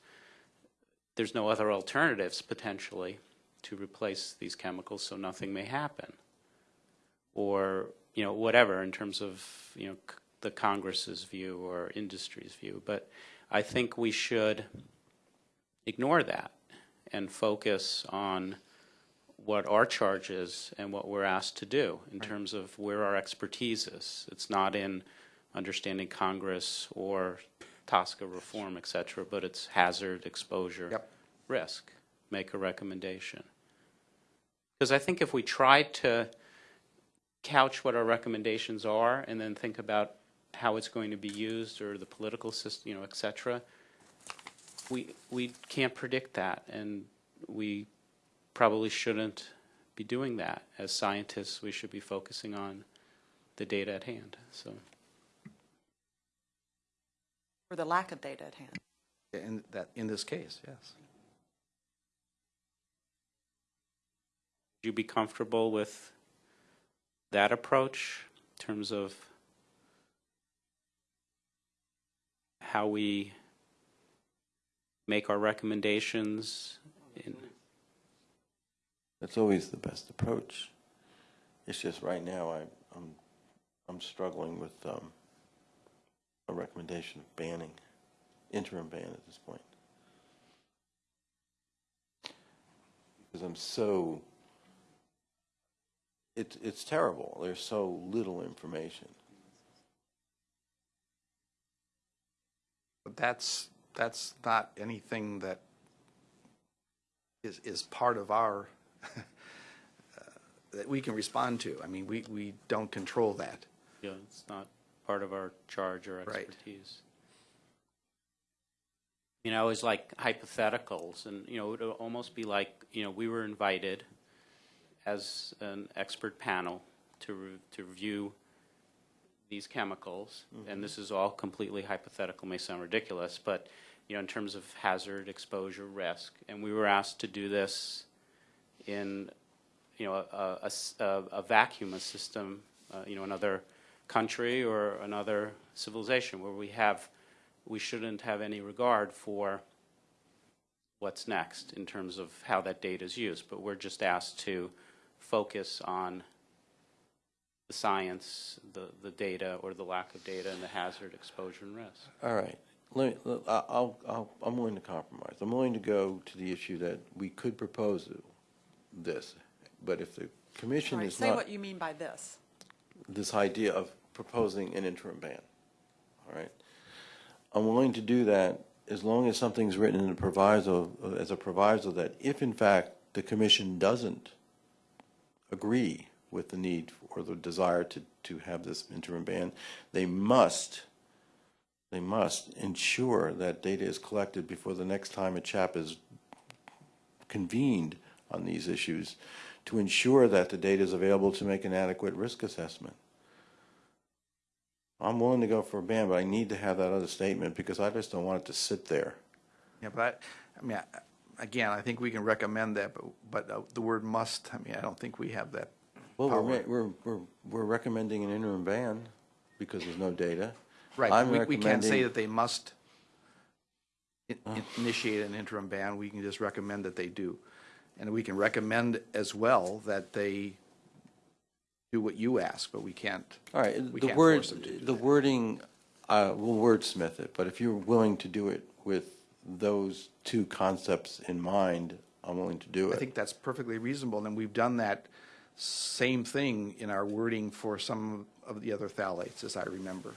there's no other alternatives potentially to replace these chemicals, so nothing may happen. Or, you know, whatever in terms of, you know, c- the Congress's view or industry's view. But I think we should ignore that and focus on what our charge is and what we're asked to do in terms of where our expertise is. It's not in understanding Congress or TSCA reform, et cetera, but it's hazard, exposure, Yep. risk. Make a recommendation. Because I think if we try to couch what our recommendations are and then think about how it's going to be used or the political system, you know, et cetera, we, we can't predict that, and we probably shouldn't be doing that. As scientists, we should be focusing on the data at hand, so. or the lack of data at hand. In that, in this case, yes. Would you be comfortable with that approach in terms of how we make our recommendations? in- That's always the best approach. It's just right now, I, I'm, I'm struggling with, um, a recommendation of banning, interim ban at this point. Because I'm so, it's, it's terrible. There's so little information. But that's, that's not anything that is, is part of our, [LAUGHS] uh, that we can respond to. I mean, we, we don't control that. You know, it's not part of our charge or Right. expertise. You know, it's like hypotheticals, and, you know, it would almost be like, you know, we were invited as an expert panel to, re- to review these chemicals, and this is all completely hypothetical, may sound ridiculous, but, you know, in terms of hazard, exposure, risk, and we were asked to do this in, you know, a, a- a vacuum, a system, uh, you know, another country or another civilization where we have, we shouldn't have any regard for what's next in terms of how that data is used, but we're just asked to focus on the science, the, the data or the lack of data and the hazard, exposure, and risk. All right, let, let- I- I'll, I'll, I'm willing to compromise. I'm willing to go to the issue that we could propose this, but if the commission Right, is say not, what you mean by this. this idea of proposing an interim ban, all right? I'm willing to do that as long as something's written in a proviso, as a proviso that if in fact the commission doesn't agree with the need or the desire to, to have this interim ban, they must, they must ensure that data is collected before the next time a chap is convened on these issues to ensure that the data is available to make an adequate risk assessment. I'm willing to go for a ban, but I need to have that other statement because I just don't want it to sit there. Yeah, but I, I mean, I- again, I think we can recommend that, but, but uh, the word must, I mean, I don't think we have that Well, we're, power. we're, we're, we're recommending an interim ban because there's no data. Right, I'm we, we can't say recommending- that they must i- i- initiate an interim ban, we can just recommend that they do. And we can recommend as well that they do what you ask, but we can't. All right, we the can't word, force them to do the wording, uh, we'll wordsmith it, but if you're willing to do it with those two concepts in mind, I'm willing to do it. I it. think that's perfectly reasonable, and we've done that same thing in our wording for some of the other phthalates, as I remember.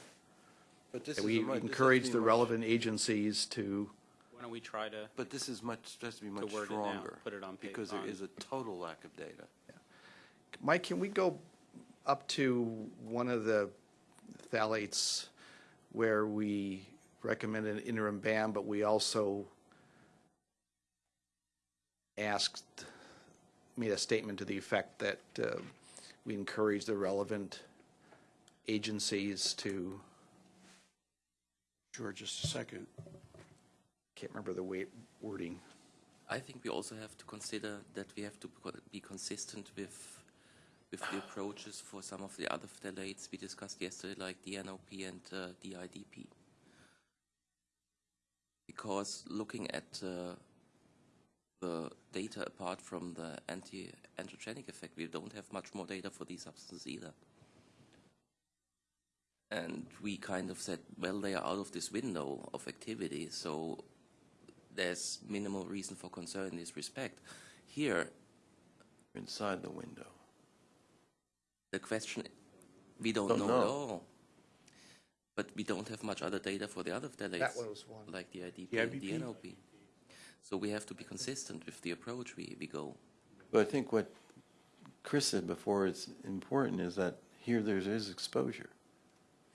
But this is We encourage the relevant agencies to, Why don't we try to, But this is much, has to be much word it now, stronger. put it on pa- Because there on- is a total lack of data. Mike, can we go up to one of the phthalates where we recommend an interim ban, but we also asked made a statement to the effect that uh, we encourage the relevant agencies to, Sure, just a second. can't remember the way, wording. I think we also have to consider that we have to co- be consistent with with the approaches for some of the other phthalates we discussed yesterday, like DNOP and uh, DIDP. Because looking at uh, the data apart from the anti-androgenic effect, we don't have much more data for these substances either. And we kind of said, well, they are out of this window of activity, so there's minimal reason for concern in this respect. Here, Inside the window. the question, we don't, Don't know, know. at all. But we don't have much other data for the other phthalates. That one was one. Like the IDP The and the IBP? NOP. So we have to be consistent with the approach we, we go. But I think what Chris said before is important is that here there is exposure.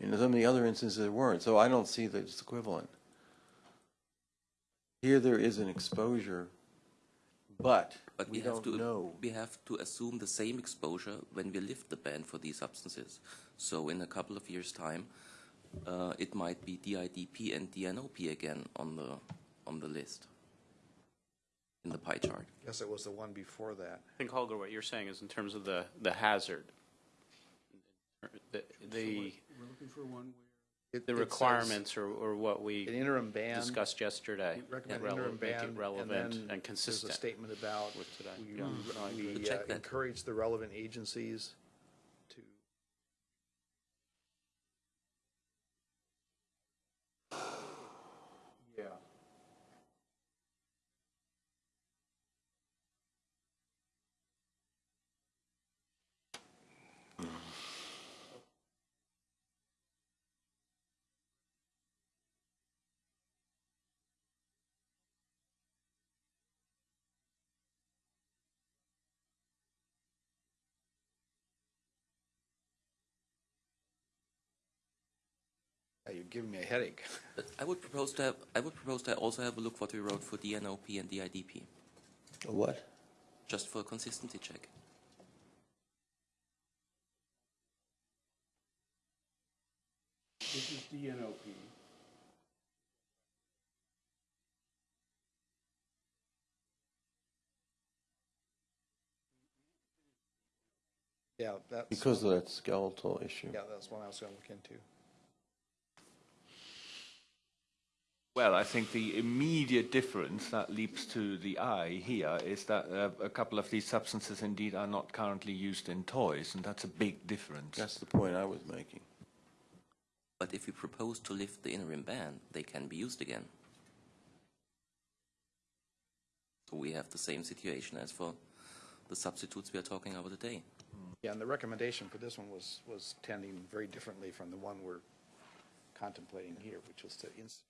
In some of the other instances there weren't, so I don't see that it's equivalent. Here there is an exposure, but But we we, have don't to know. we have to assume the same exposure when we lift the ban for these substances. So in a couple of years' time, uh, it might be DIDP and DNOP again on the on the list in the pie chart. Guess it was the one before that. I think, Holger, what you're saying is in terms of the, the hazard, the, the, We're looking for one It- the requirements or, or what An we interim ban. discussed yesterday. Recommend rele- interim make it relevant then and There's a statement about with today. we- Yeah, no, we, we uh, encourage the relevant agencies to. Yeah. Yeah, You're giving me a headache. But I would propose to have I would propose to also have a look what we wrote for DNOP and DIDP, What? just for a consistency check. This is DNOP. Yeah, that's. Because of that skeletal issue. Yeah, that's one I was gonna look into. Well, I think the immediate difference that leaps to the eye here is that uh, a couple of these substances indeed are not currently used in toys, and that's a big difference. That's the point I was making. But if we propose to lift the interim ban, they can be used again. So we have the same situation as for the substitutes we are talking about today. Yeah, and the recommendation for this one was, was tending very differently from the one we're contemplating here, which was to institute.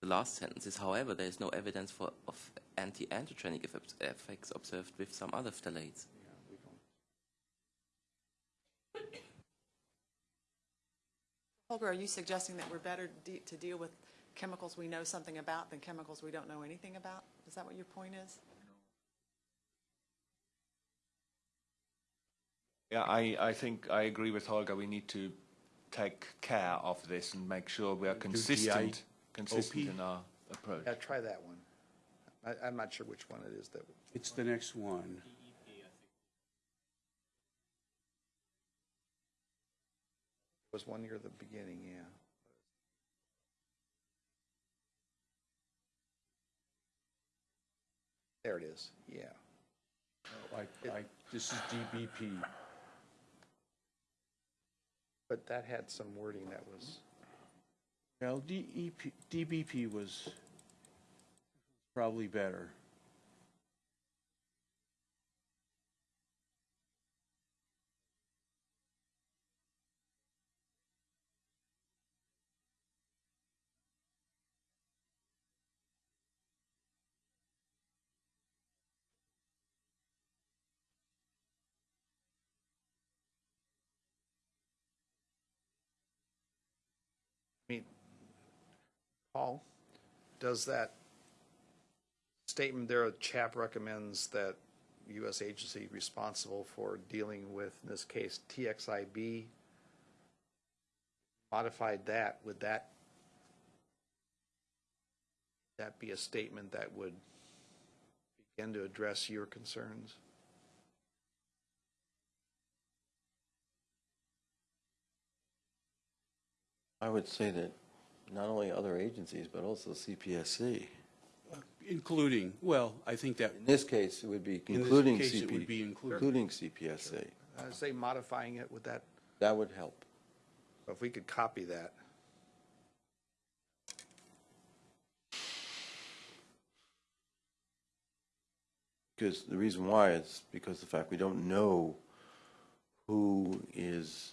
The last sentence is, however, there is no evidence for of anti-androgenic effects- effects observed with some other phthalates. Yeah, Holger, are you suggesting that we're better de- to deal with chemicals we know something about than chemicals we don't know anything about? Is that what your point is? Yeah, I, I think I agree with Holger. We need to take care of this and make sure we are consistent, consistent in our approach. Yeah, try that one. I, I'm not sure which one it is that, It's the next one. It was one near the beginning, yeah. There it is, yeah. Oh, I, I, this is DBP. But that had some wording that was, Well, DEP, DBP was probably better. Paul, does that statement there, CHAP recommends that U.S. agency responsible for dealing with, in this case, TXIB, modified that, would that, that be a statement that would begin to address your concerns? I would say that not only other agencies, but also CPSC. Including, well, I think that, In this case, it would be In this including case, it would be included. Including CPSC. I say modifying it, would that, That would help. if we could copy that. Because the reason why is because the fact we don't know who is,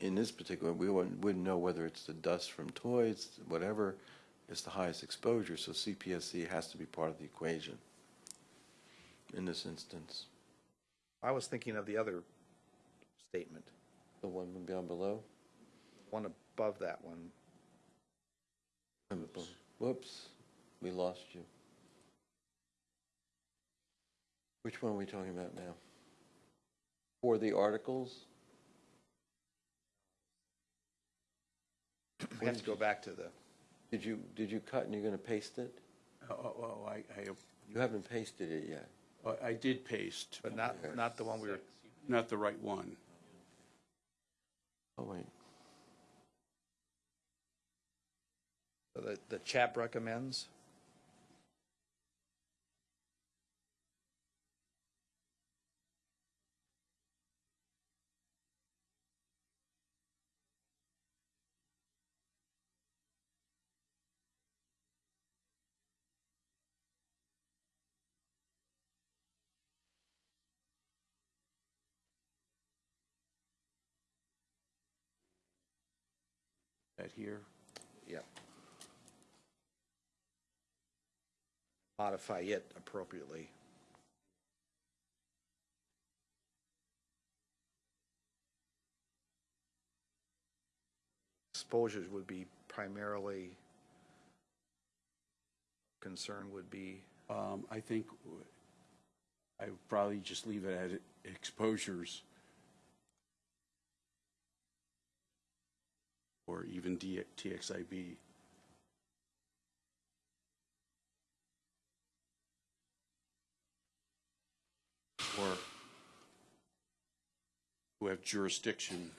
in this particular, we wouldn't, wouldn't know whether it's the dust from toys, whatever, is the highest exposure, so CPSC has to be part of the equation in this instance. I was thinking of the other statement, The one down below? one above that one. Whoops, we lost you. Which one are we talking about now? For the articles? We have to go back to the, Did you, did you cut and you're going to paste it? oh, oh, oh, I, You haven't pasted it yet. I, I did paste, but not, not the one we were, not the right one. Oh, wait. the, the CHAP recommends. That here. Yep. Modify it appropriately. Exposures would be primarily, concern would be, Um, I think I would probably just leave it at exposures. Or even TXIB. Or who have jurisdiction.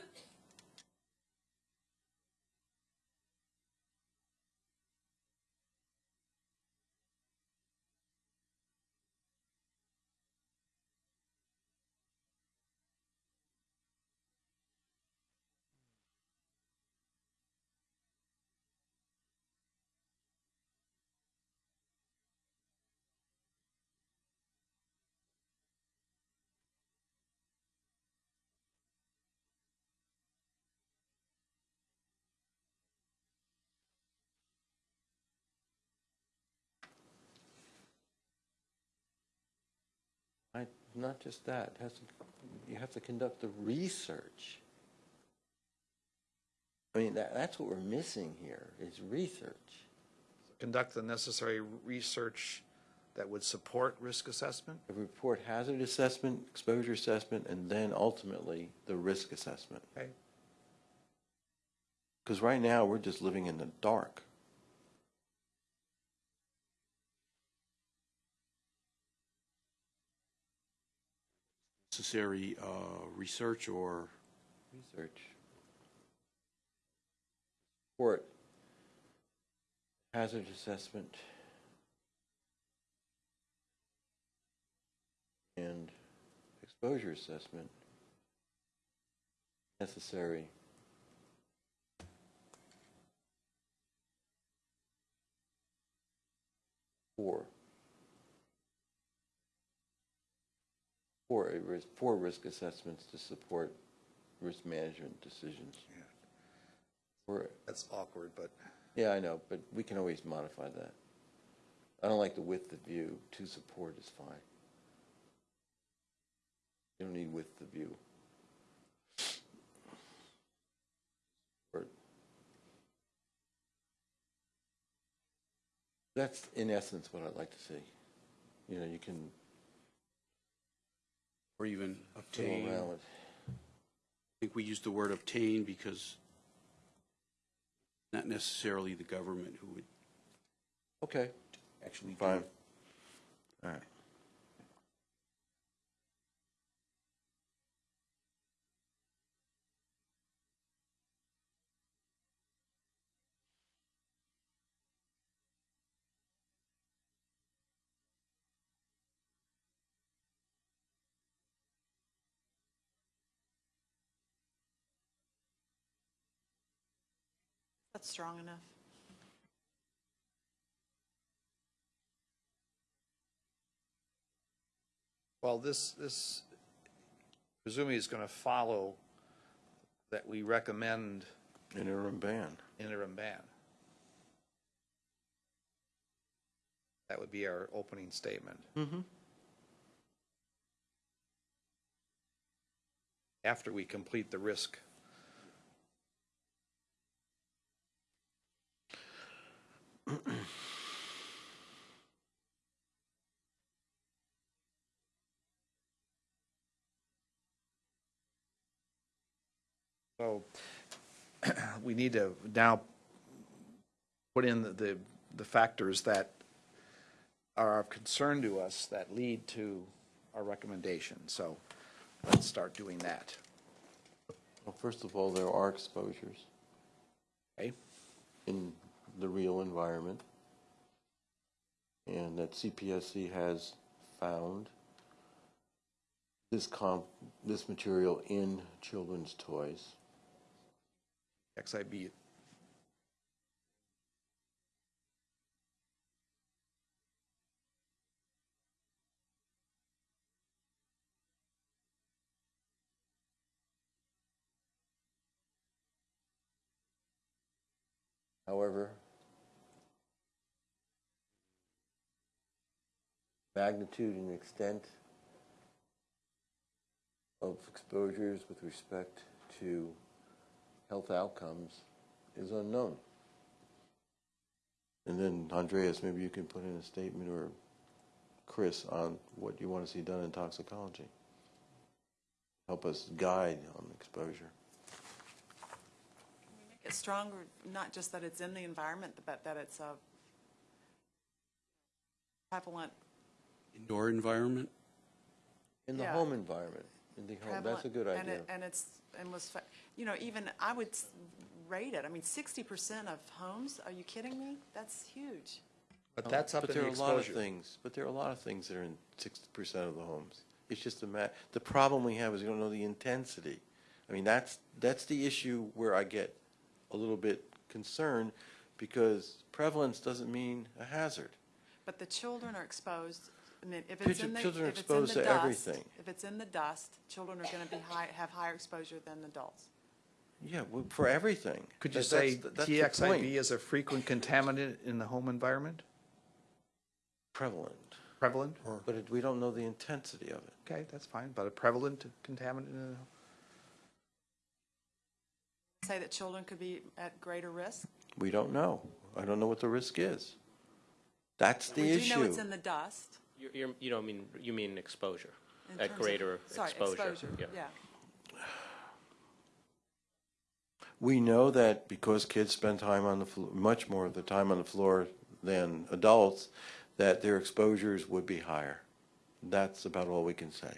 I, not just that, has you have to conduct the research. I mean, that, that's what we're missing here, is research. conduct the necessary research that would support risk assessment? A report hazard assessment, exposure assessment, and then ultimately the risk assessment. Okay. Because right now, we're just living in the dark. Necessary uh, research or Research. Report. Hazard assessment. And exposure assessment. Necessary. For. For a uh, risk, for risk assessments to support risk management decisions. Yeah. Or, That's awkward, but yeah, I know, but we can always modify that. I don't like the width of view, to support is fine. You don't need width of view. That's in essence what I'd like to see. You know, you can Or even obtain. I think we use the word obtain because not necessarily the government who would Okay, actually do fine. it. All right. That's strong enough. Well, this, this presumably is going to follow that we recommend Interim ban. interim ban. That would be our opening statement. Mm-hmm. After we complete the risk. [CLEARS THROAT] So [CLEARS THROAT] we need to now put in the- the, the factors that are of concern to us that lead to our recommendation. So let's start doing that. Well, first of all, there are exposures Okay? in the real environment. And that CPSC has found this comp, this material in children's toys. TXIB, However, magnitude and extent of exposures with respect to health outcomes is unknown. And then Andreas, maybe you can put in a statement or Chris on what you want to see done in toxicology. Help us guide on exposure. It's stronger, not just that it's in the environment, but that it's a prevalent, Indoor environment? In the Yeah. home environment, in the home, that's a good and idea. it- And it's, and was, fa- you know, even, I would s- rate it, I mean, sixty percent of homes, are you kidding me? That's huge. but that's up But in there the are a lot of exposure. things, but there are a lot of things that are in sixty percent of the homes. It's just a ma, the problem we have is we don't know the intensity. I mean, that's, that's the issue where I get a little bit concerned, because prevalence doesn't mean a hazard. But the children are exposed, I mean, if it's Children- in the, children are it's in the exposed to dust, everything. if it's in the dust, children are gonna be high, have higher exposure than adults. Yeah, well, for everything. Could you That- say that's the- that's the point. TXIB is a frequent contaminant in the home environment? Prevalent, Prevalent? but it- we don't know the intensity of it. Okay, that's fine, but a prevalent contaminant in the Say that children could be at greater risk? We don't know. I don't know what the risk is. That's the We issue. do know it's in the dust. You're, you're, you don't mean, you mean exposure, in at terms of- greater sorry, exposure. yeah. Yeah. We know that because kids spend time on the floor, much more of the time on the floor than adults, that their exposures would be higher. That's about all we can say.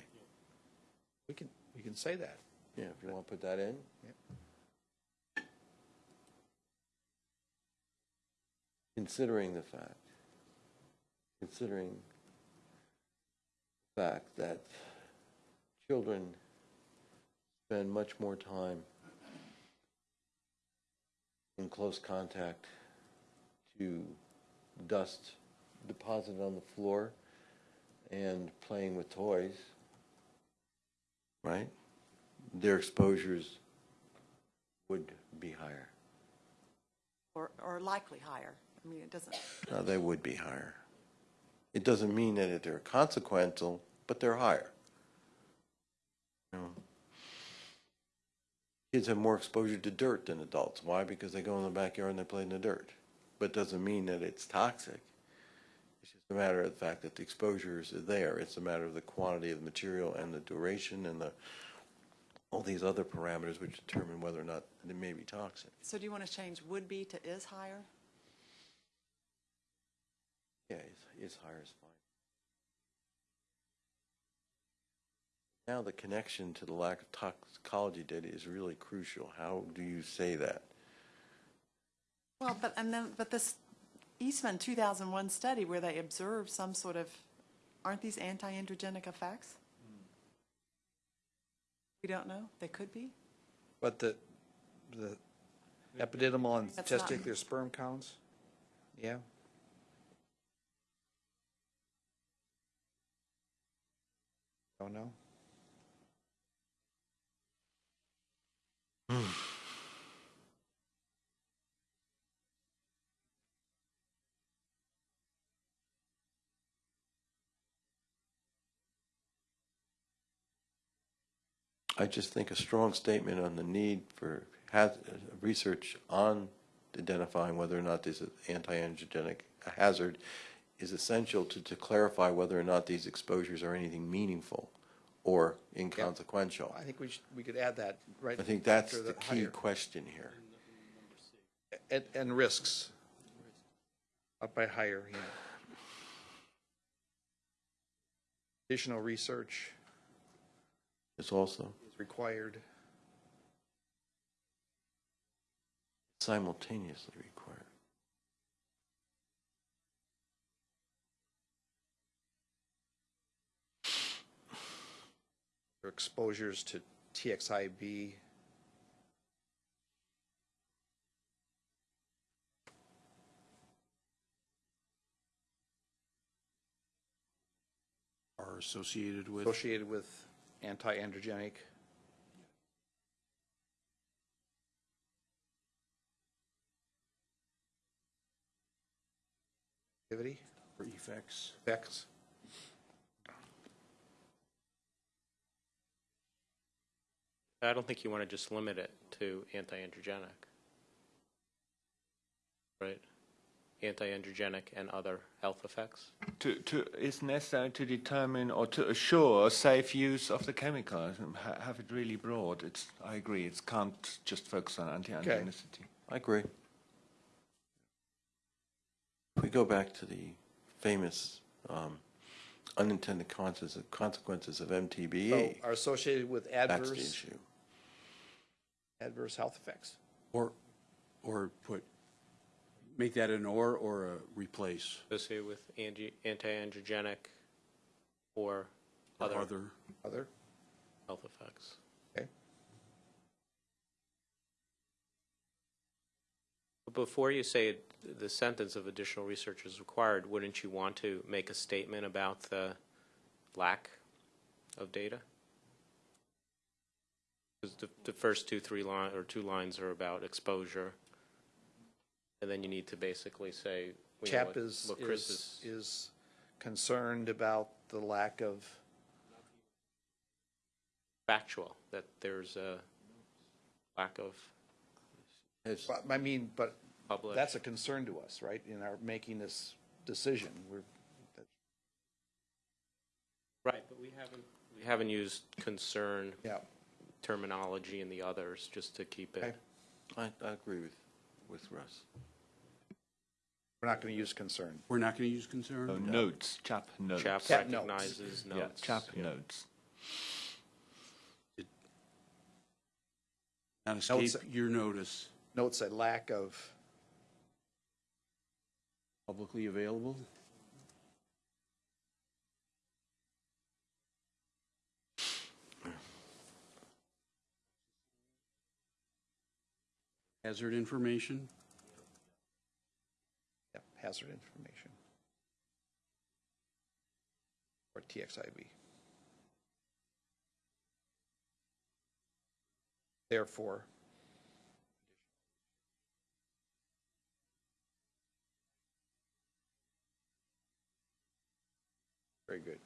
We can, we can say that. Yeah, if you want to put that in. Considering the fact, considering the fact that children spend much more time in close contact to dust deposited on the floor and playing with toys, right? Their exposures would be higher. Or, or likely higher. I mean, it doesn't, No, they would be higher. It doesn't mean that they're consequential, but they're higher. You know? Kids have more exposure to dirt than adults. Why? Because they go in the backyard and they play in the dirt. But it doesn't mean that it's toxic. It's just a matter of the fact that the exposures are there. It's a matter of the quantity of the material and the duration and the, all these other parameters which determine whether or not it may be toxic. So do you want to change would be to is higher? Yeah, it's, it's higher is fine. Now the connection to the lack of toxicology data is really crucial. How do you say that? Well, but, and then, but this Eastman 2001 study where they observed some sort of, aren't these anti-androgenic effects? Hmm. We don't know. They could be. But the, the epididymal and That's not- testicular sperm counts? Yeah. Oh, Don't know. [SIGHS] I just think a strong statement on the need for uh, research on identifying whether or not this is anti-androgenic hazard is essential to, to clarify whether or not these exposures are anything meaningful or inconsequential. I think we should, we could add that right. I think that's after the key question here. And, and risks. Up by higher, yeah. Additional research It's also is required. simultaneously required. for exposures to TXIB. Are associated with, associated with anti-androgenic. Activity, or effects. effects. I don't think you want to just limit it to anti-androgenic. Right? Anti-androgenic and other health effects. To, to, it's necessary to determine or to assure safe use of the chemical, and ha- have it really broad. It's, I agree, it can't just focus on anti-androgenicity. I agree. If we go back to the famous um, unintended consequences consequences of So MTBE, are associated with adverse. that's the adverse, issue. Adverse health effects. Or, or put, make that an or or a replace. Associated with angi- anti-androgenic or or other Other, Other, health effects. okay. But Before you say the sentence of additional research is required, wouldn't you want to make a statement about the lack of data? Because the, the first two, three line, or two lines are about exposure. And then you need to basically say, we know CHAP what- is, what Chris is, is, is concerned about the lack of, factual, that there's a lack of It's- but, I mean, but published. that's a concern to us, right, in our making this decision. We're, that- Right, but we haven't, we haven't used concern yeah, terminology in the others, just to keep Okay. it. I, I agree with, with Russ. we're not going to use concern. we're not going to use concern? Oh, notes, chap notes. CHAP Chap notes. recognizes Yeah, notes. chap notes. Not Notes- escape your notice, Notes a lack of, publicly available? Hazard information? yeah, hazard information. Or TXIB. Therefore, very good.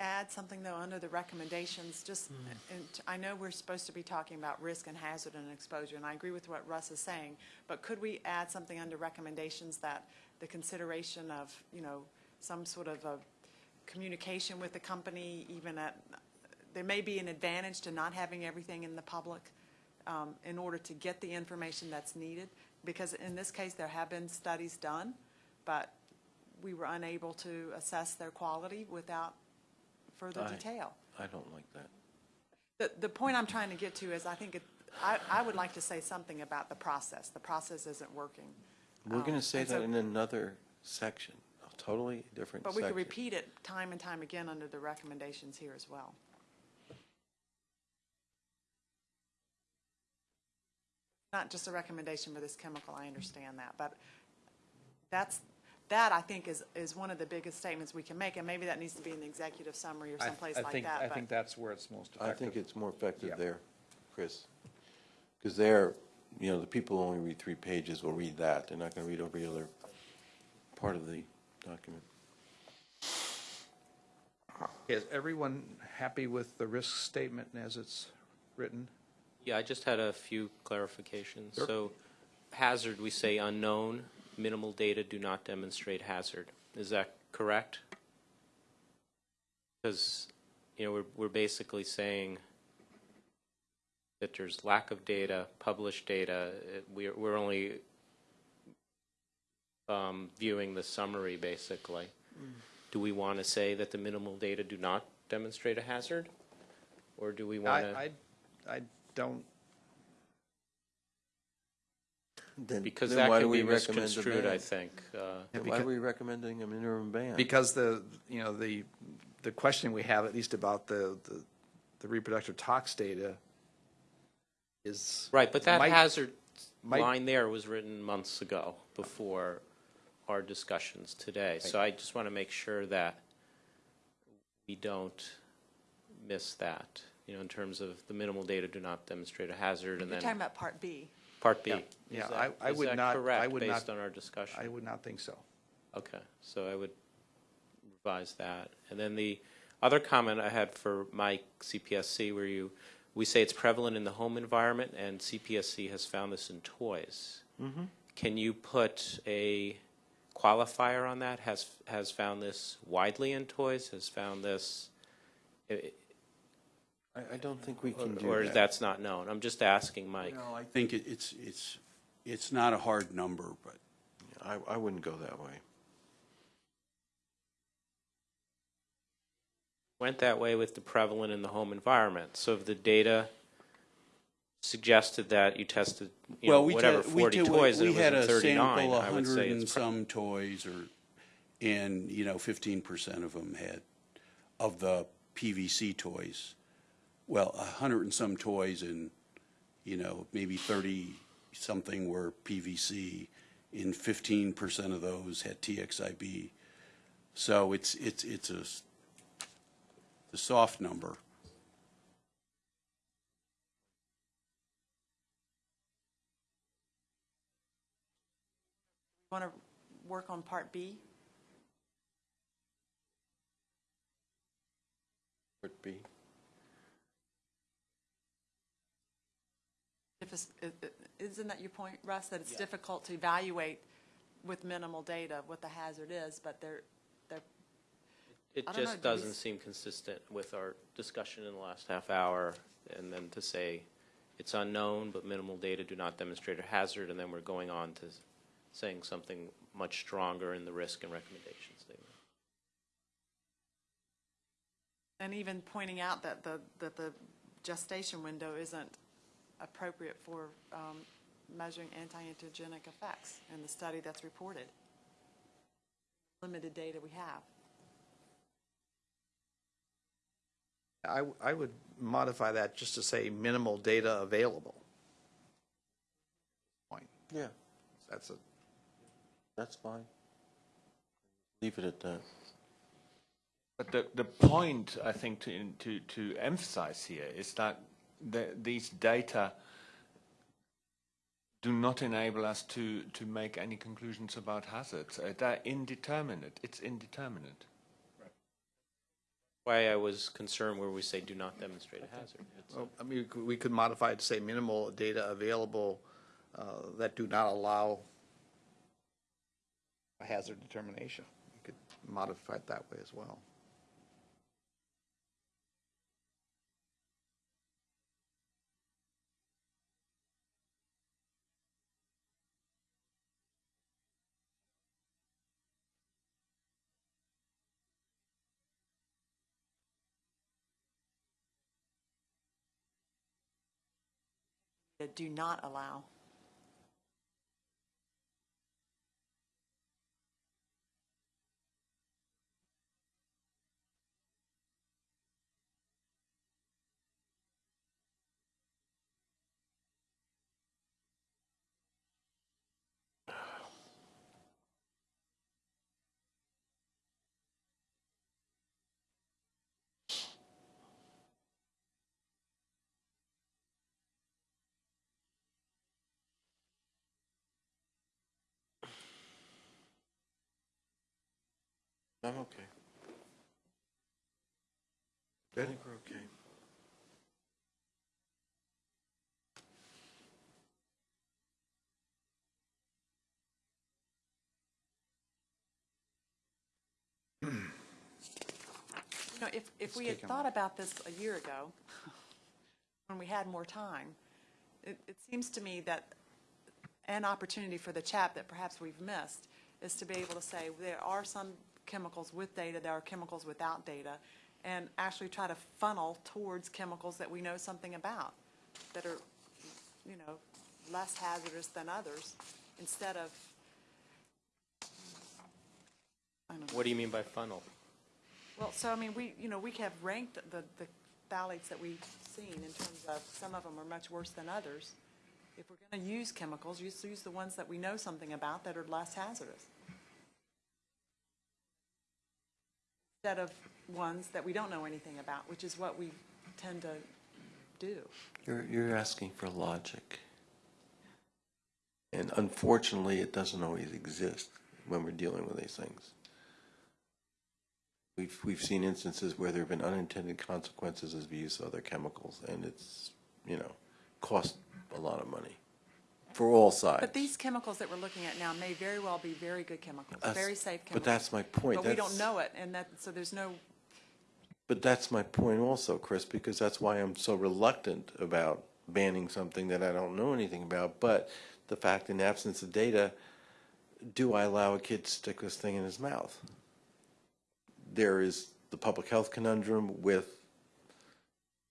Add something, though, under the recommendations, just, and I know we're supposed to be talking about risk and hazard and exposure, and I agree with what Russ is saying, but could we add something under recommendations that the consideration of, you know, some sort of a communication with the company, even at, there may be an advantage to not having everything in the public um, in order to get the information that's needed, because in this case, there have been studies done, but we were unable to assess their quality without further Aye. detail. I don't like that. The, the point I'm trying to get to is I think it, I, I would like to say something about the process. The process isn't working. We're going Um, to say and so- that in another section, a totally different But we could repeat it time and time again under the recommendations here as well. Not just a recommendation for this chemical, I understand that, but that's, that I think is, is one of the biggest statements we can make, and maybe that needs to be in the executive summary or I- someplace I like think- that. I but- think that's where it's most effective. I effective. think it's more effective Yeah. there, Chris. Because there, you know, the people who only read three pages will read that. They're not going to read every other part of the document. Is everyone happy with the risk statement as it's written? Yeah, I just had a few clarifications. Sure. So hazard, we say unknown, minimal data do not demonstrate hazard. Is that correct? Because, you know, we're, we're basically saying that there's lack of data, published data, we're, we're only um, viewing the summary, basically. Do we want to say that the minimal data do not demonstrate a hazard? Or do we want to? I, I, I don't, Then- Because then that why can do be we recommend a misconstrued, I ban? think. Uh, Then Why are we recommending a minimum ban? because the, you know, the, the question we have, at least about the, the- the reproductive tox data is. Right, but that might- hazard might- line there was written months ago, before our discussions today. So I just want to make sure that we don't miss that, you know, in terms of the minimal data do not demonstrate a hazard, and You're talking then about Part B. Part B. Yeah, Is that- I- I would not- Is that I correct, would based on our discussion? I would not think so. Okay, so I would revise that. And then the other comment I had for Mike, CPSC, where you, we say it's prevalent in the home environment, and CPSC has found this in toys. Mm-hmm. Can you put a qualifier on that? Has, has found this widely in toys, has found this, i- I, I don't think we can do or that. that's not known? I'm just asking Mike. No, I think it- it's, it's, it's not a hard number, but I, I wouldn't go that way. went that way with the prevalent in the home environment. So if the data suggested that you tested, you know, Well, we whatever, te- we 40 did- toys, and we it was had in a 39, sample, I would say hundred and it's pre- some toys, or, and, you know, fifteen percent of them had, of the PVC toys. Well, a hundred and some toys and, you know, maybe thirty-something were PVC, and fifteen percent of those had TXIB. So it's, it's, it's a, s- a soft number. Want to work on Part B? Part B. If it's, i- i- isn't that your point, Russ, that it's difficult to evaluate with minimal data what the hazard is, but they're, they're, It don't know, just do we doesn't seem consistent with our discussion in the last half hour, and then to say it's unknown, but minimal data do not demonstrate a hazard, and then we're going on to saying something much stronger in the risk and recommendation statement. and even pointing out that the, that the gestation window isn't appropriate for um, measuring anti-androgenic effects in the study that's reported. Limited data we have. I, I would modify that just to say minimal data available. Point. Yeah, That's a, that's fine. Leave it at that. But the, the point, I think, to, to, to emphasize here is that the, these data do not enable us to, to make any conclusions about hazards. Uh, they're indeterminate. It's indeterminate. Why I was concerned where we say do not demonstrate a hazard. It's- Well, I mean, we could- we could modify it to say minimal data available uh, that do not allow a hazard determination. You could modify it that way as well. Do not allow. I'm okay. I think we're okay. You know, if, if we had thought about this a year ago, [LAUGHS] when we had more time, it, it seems to me that an opportunity for the chap that perhaps we've missed is to be able to say, there are some chemicals with data, there are chemicals without data, and actually try to funnel towards chemicals that we know something about, that are, you know, less hazardous than others, instead of, I don't know. What do you mean by funnel? Well, so I mean, we, you know, we have ranked the, the phthalates that we've seen in terms of, some of them are much worse than others. If we're gonna use chemicals, just use the ones that we know something about that are less hazardous. Instead of ones that we don't know anything about, which is what we tend to do. You're, you're asking for logic. And unfortunately, it doesn't always exist when we're dealing with these things. We've, we've seen instances where there have been unintended consequences as we use other chemicals, and it's, you know, cost a lot of money for all sides. But these chemicals that we're looking at now may very well be very good chemicals, That's- very safe chemicals. But that's my point. But we don't know it, and that, so there's no, But that's my point also, Chris, because that's why I'm so reluctant about banning something that I don't know anything about. But the fact, in absence of data, do I allow a kid to stick this thing in his mouth? There is the public health conundrum with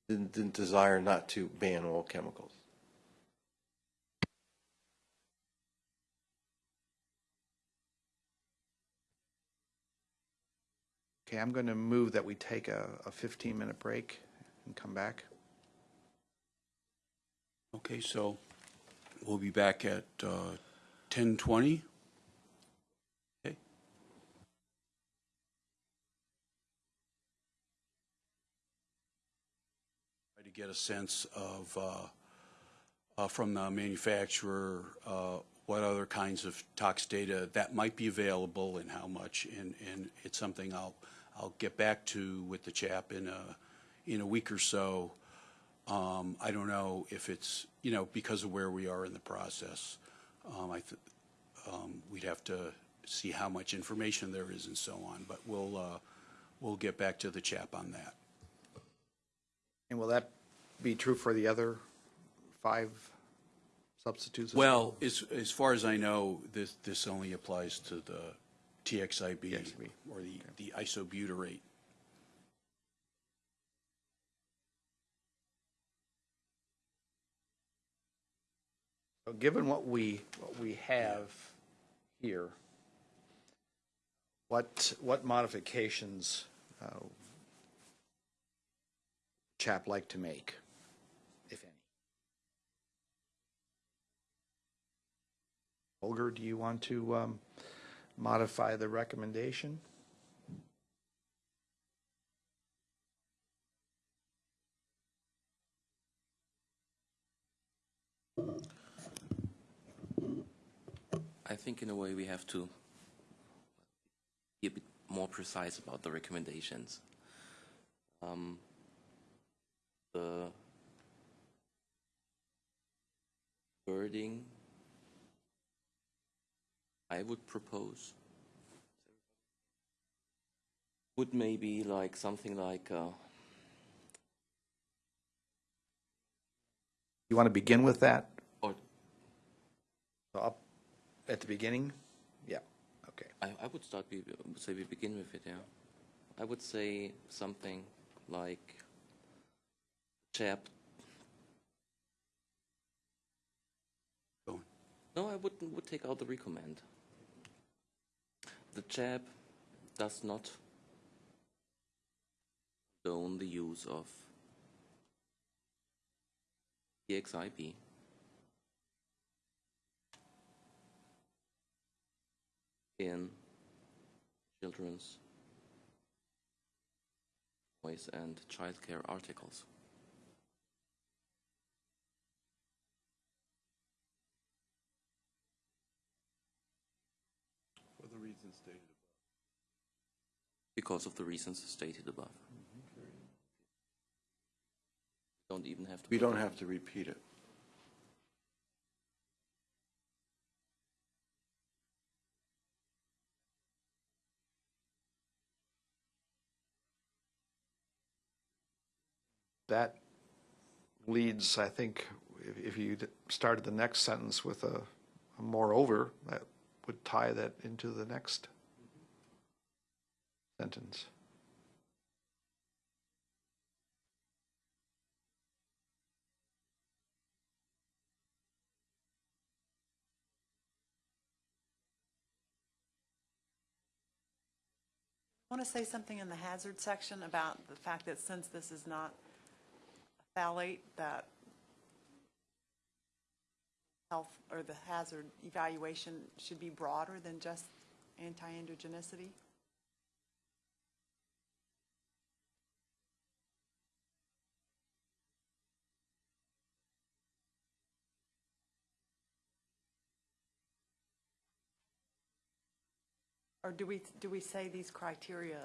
the, the desire not to ban all chemicals. Okay, I'm going to move that we take a 15-minute break and come back. Okay, so we'll be back at uh, 10:20. Okay. To get a sense of, uh, uh, from the manufacturer, uh, what other kinds of tox data that might be available and how much. And, and it's something I'll, I'll get back to with the chap in a, in a week or so. Um, I don't know if it's, you know, because of where we are in the process. Um, I, th- um, we'd have to see how much information there is and so on, but we'll, uh, we'll get back to the chap on that. And will that be true for the other five substitutes as Well, as, as far as I know, this, this only applies to the TXIB TXIB. or the, the isobutyrate. So given what we, what we have here, what, what modifications uh, chap like to make, if any? Holger, do you want to um, modify the recommendation? I think in a way we have to be a bit more precise about the recommendations. um, the wording I would propose would maybe like something like uh, You want to begin with that? or So up At the beginning? Yeah, okay. I, I would start, be, say we begin with it, yeah. I would say something like chap. Go on. No, I would, would take out the recommend. The chap does not condone the use of TXIB. in children's voice and childcare articles. For the reasons stated Because of the reasons stated above. Don't even have to. We don't them- have to repeat it. That leads, I think, if, if you d- started the next sentence with a, a moreover, that would tie that into the next sentence. I want to say something in the hazard section about the fact that since this is not a phthalate, that health, or the hazard evaluation should be broader than just anti-androgenicity. Or do we, do we say these criteria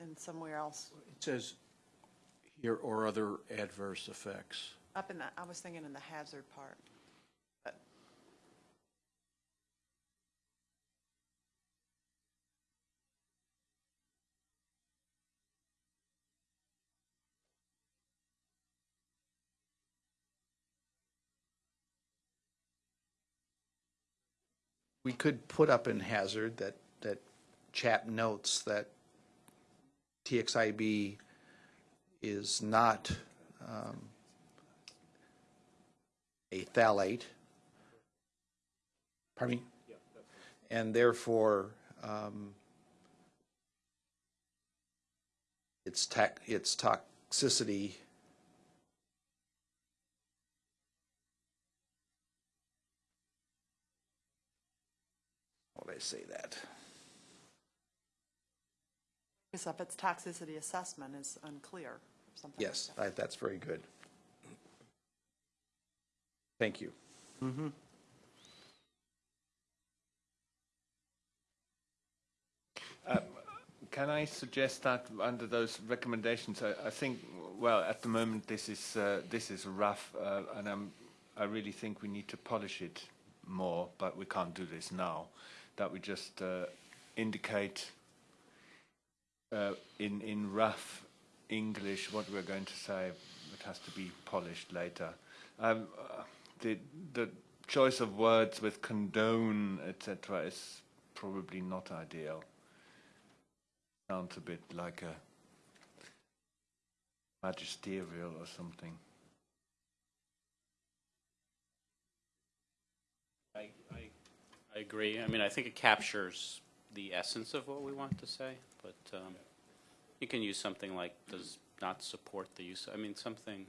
in somewhere else? It says here, or other adverse effects. Up in the, I was thinking in the hazard part. We could put up in hazard that, that chap notes that TXIB is not um, a phthalate. Pardon me? And therefore, um, its its toxicity how would I say that? Because if its toxicity assessment is unclear, or something like Yes, that. I- that's very good. Thank you. Can I suggest that under those recommendations, I, I think, well, at the moment this is uh, this is rough, uh, and I'm, I really think we need to polish it more, but we can't do this now. That we just uh, indicate uh, in in rough English what we're going to say. It has to be polished later. Um, the the choice of words with condone, etc., is probably not ideal sounds a bit like a magisterial or something. I, I, I agree. I mean, I think it captures the essence of what we want to say, but um, you can use something like does not support the use, I mean, something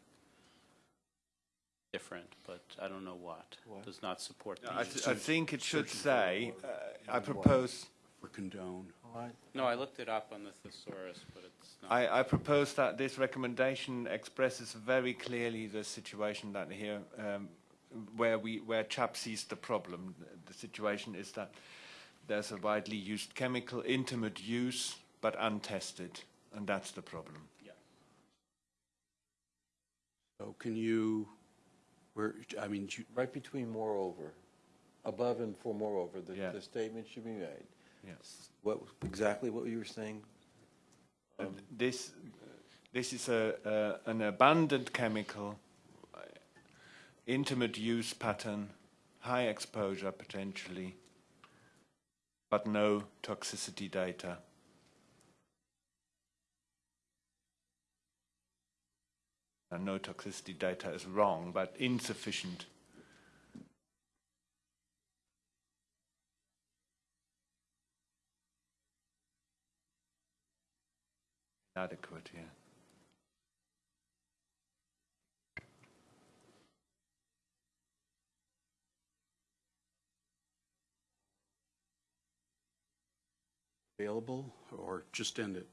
different, but I don't know what. Does not support the I, use. th- I think it should say, uh, I propose, For condone. No, I looked it up on the thesaurus, but it's not. I, I propose that this recommendation expresses very clearly the situation that here, um, where we, where CHAP sees the problem. The situation is that there's a widely used chemical, intimate use, but untested, and that's the problem. Yeah. So can you, where, I mean, you- Right between moreover, above and for moreover, the, Yeah. the statement should be made. Yes. What, exactly what you were saying? This, this is a, a, an abundant chemical, intimate use pattern, high exposure potentially, but no toxicity data. And no toxicity data is wrong, but insufficient. Adequate, yeah. Available, or just end it?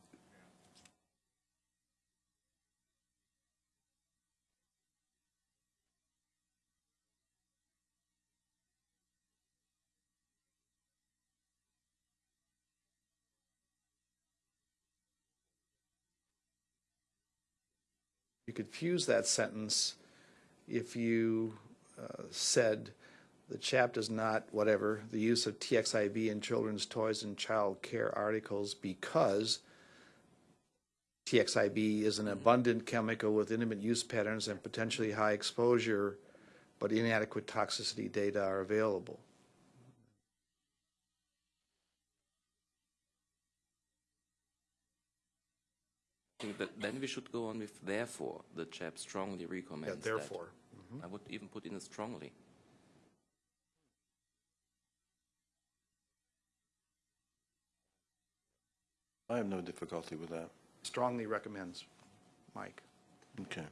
You could fuse that sentence if you uh, said, "The chap does not, whatever, the use of TXIB in children's toys and child care articles because TXIB is an mm-hmm. abundant chemical with intimate use patterns and potentially high exposure, but inadequate toxicity data are available." Think that then we should go on with therefore, the chap strongly Yeah, recommends that. therefore. I would even put in a strongly. I have no difficulty with that. Strongly recommends, Mike. Okay.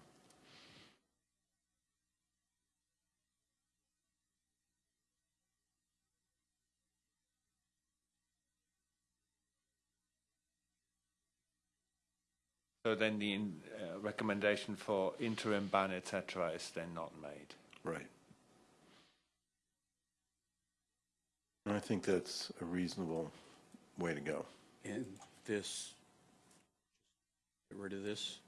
So then the in- uh, recommendation for interim ban, etc., is then not made. Right. And I think that's a reasonable way to go. And this, get rid of this?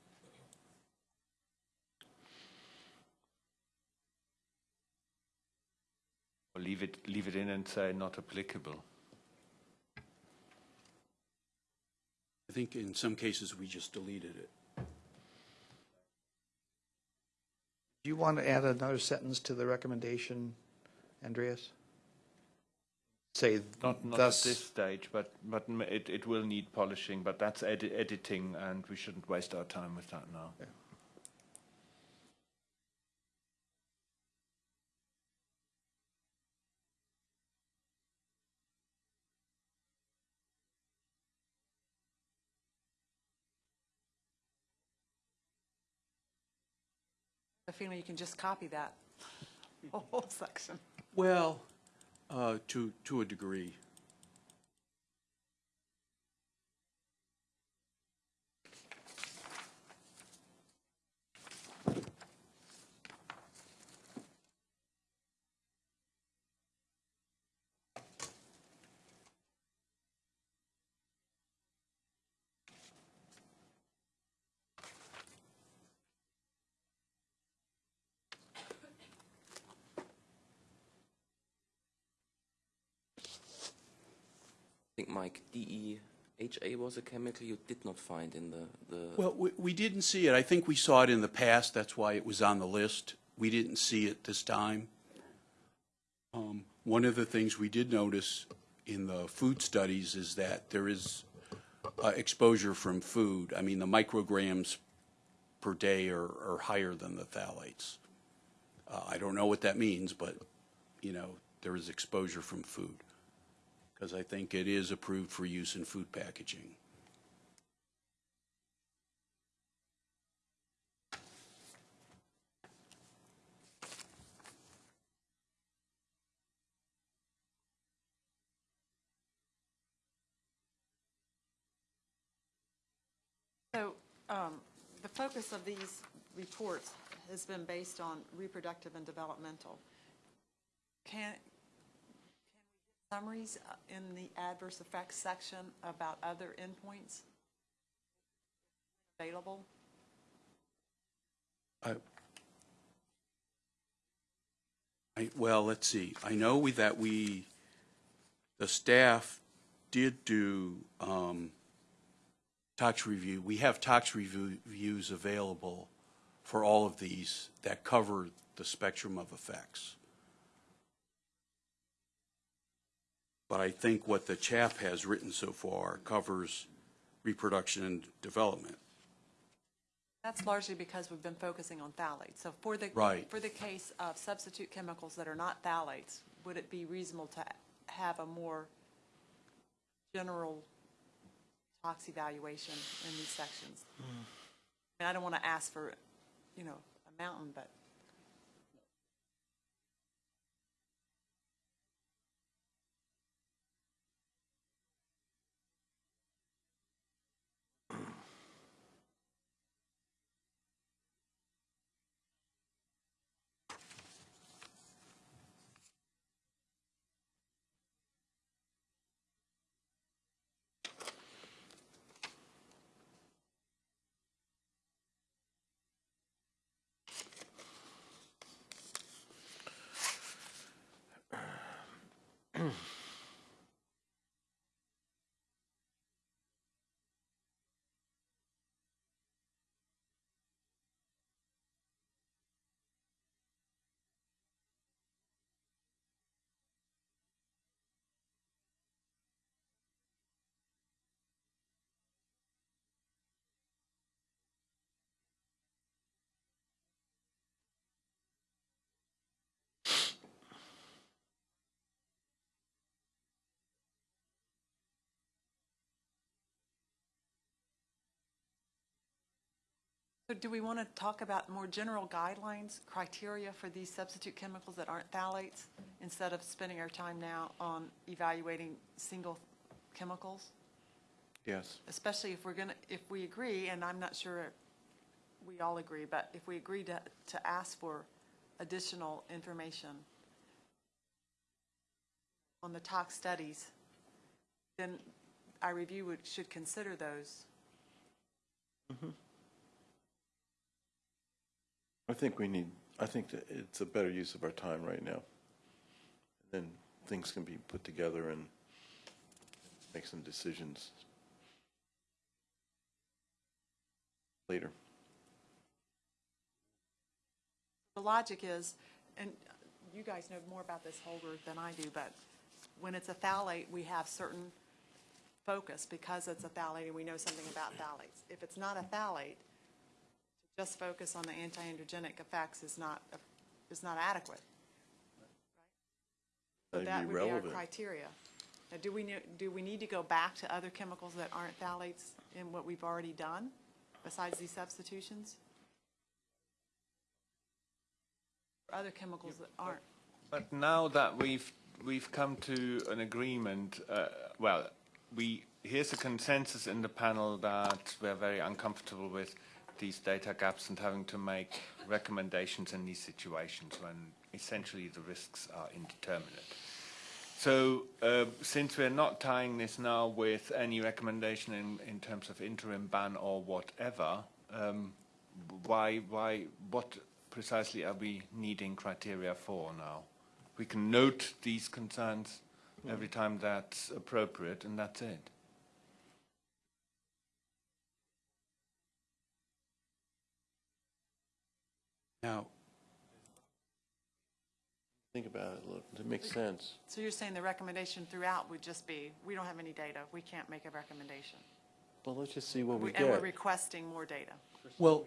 Or leave it, leave it in and say not applicable. I think in some cases, we just deleted it. Do you want to add another sentence to the recommendation, Andreas? Say Not, not thus. at this stage, but, but it, it will need polishing, but that's edi- editing, and we shouldn't waste our time with that now. I feeling you can just copy that [LAUGHS] whole section. Well, uh, to, to a degree. I think, Mike, DEHA was a chemical you did not find in the, the Well, we, we didn't see it. I think we saw it in the past. That's why it was on the list. We didn't see it this time. Um, one of the things we did notice in the food studies is that there is uh, exposure from food. I mean, the micrograms per day are, are higher than the phthalates. Uh, I don't know what that means, but, you know, there is exposure from food. Because I think it is approved for use in food packaging. So um, the focus of these reports has been based on reproductive and developmental. Can, summaries uh, in the adverse effects section about other endpoints available? I, I, well, let's see, I know we, that we, the staff did do, um, tox review, we have tox review, reviews available for all of these that cover the spectrum of effects. But I think what the chap has written so far covers reproduction and development. That's largely because we've been focusing on phthalates. So for the, Right. for the case of substitute chemicals that are not phthalates, would it be reasonable to have a more general tox evaluation in these sections? Hmm. And I don't want to ask for, you know, a mountain, but So do we want to talk about more general guidelines, criteria for these substitute chemicals that aren't phthalates, instead of spending our time now on evaluating single chemicals? Yes. Especially if we're going to, if we agree, and I'm not sure we all agree, but if we agree to, to ask for additional information on the tox studies, then our review would, should consider those. Mm-hmm. I think we need, I think that it's a better use of our time right now. Then things can be put together and make some decisions later. The logic is, and you guys know more about this, Holger, than I do, but when it's a phthalate, we have certain focus because it's a phthalate and we know something about phthalates. If it's not a phthalate, just focus on the anti-androgenic effects is not, is not adequate. So That'd that be our criteria. Now, do we, do we need to go back to other chemicals that aren't phthalates in what we've already done besides these substitutions? Or Other chemicals that aren't? But now that we've we've come to an agreement, uh, well, we here's a consensus in the panel that we're very uncomfortable with these data gaps and having to make recommendations in these situations when essentially the risks are indeterminate. So, uh, since we're not tying this now with any recommendation in, in terms of interim ban or whatever, um, why, why, what precisely are we needing criteria for now? We can note these concerns every time that's appropriate, and that's it. Now, Think about it, look, it makes sense. So you're saying the recommendation throughout would just be, we don't have any data, we can't make a recommendation? Well, let's just see what we We- And we're requesting more data. well,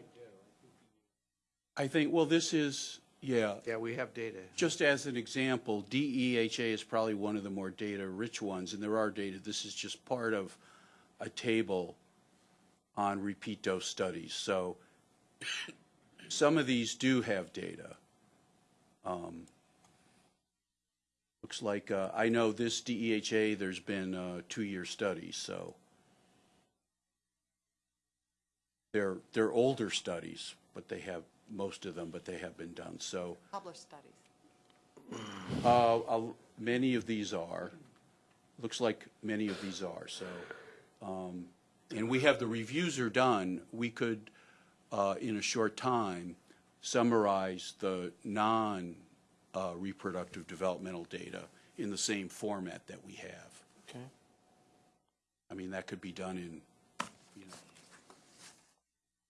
I think, well, this is, yeah, Yeah, we have data. just as an example, DEHA is probably one of the more data-rich ones, and there are data. This is just part of a table on repeat dose studies. So some of these do have data. Um, Looks like, uh, I know this DEHA, there's been uh, two-year studies, so they're, they're older studies, but they have, most of them, but they have been done. So Published studies. uh, Many of these are. Looks like many of these are, so. um, And we have, the reviews are done. We could, uh, in a short time, summarize the non, uh, reproductive developmental data in the same format that we have. Okay. I mean, that could be done in, you know,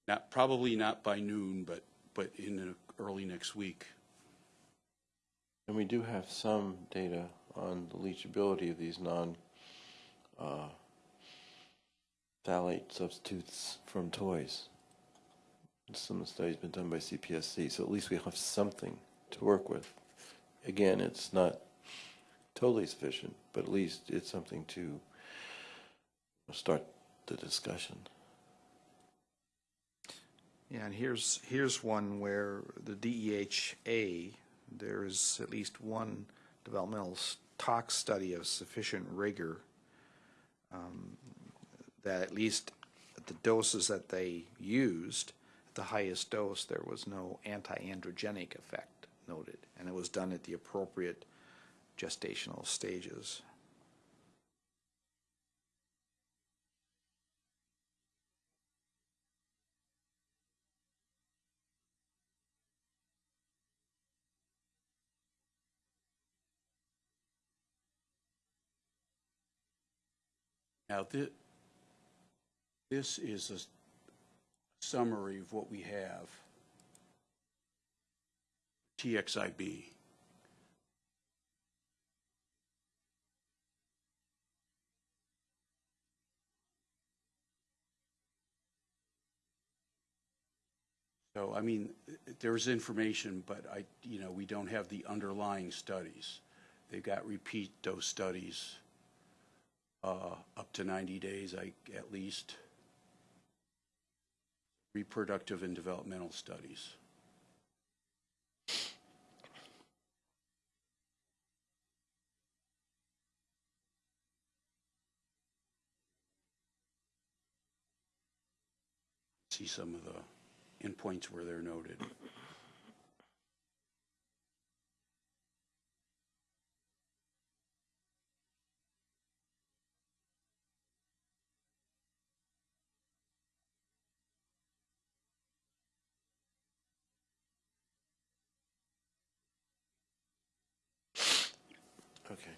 not, probably not by noon, but, but in early next week. And we do have some data on the leachability of these non uh, phthalate substitutes from toys. Some of the studies been done by CPSC, so at least we have something to work with. Again, it's not totally sufficient, but at least it's something to start the discussion. Yeah, and here's, here's one where the DEHA, there's at least one developmental tox study of sufficient rigor um, that at least at the doses that they used, the highest dose, there was no anti-androgenic effect noted, and it was done at the appropriate gestational stages. Now, thi- this is a summary of what we have. TXIB. So, I mean, there's information, but I, you know, we don't have the underlying studies. They've got repeat dose studies uh, up to 90 days, I, at least. Reproductive and developmental studies. See some of the endpoints where they're noted. Okay.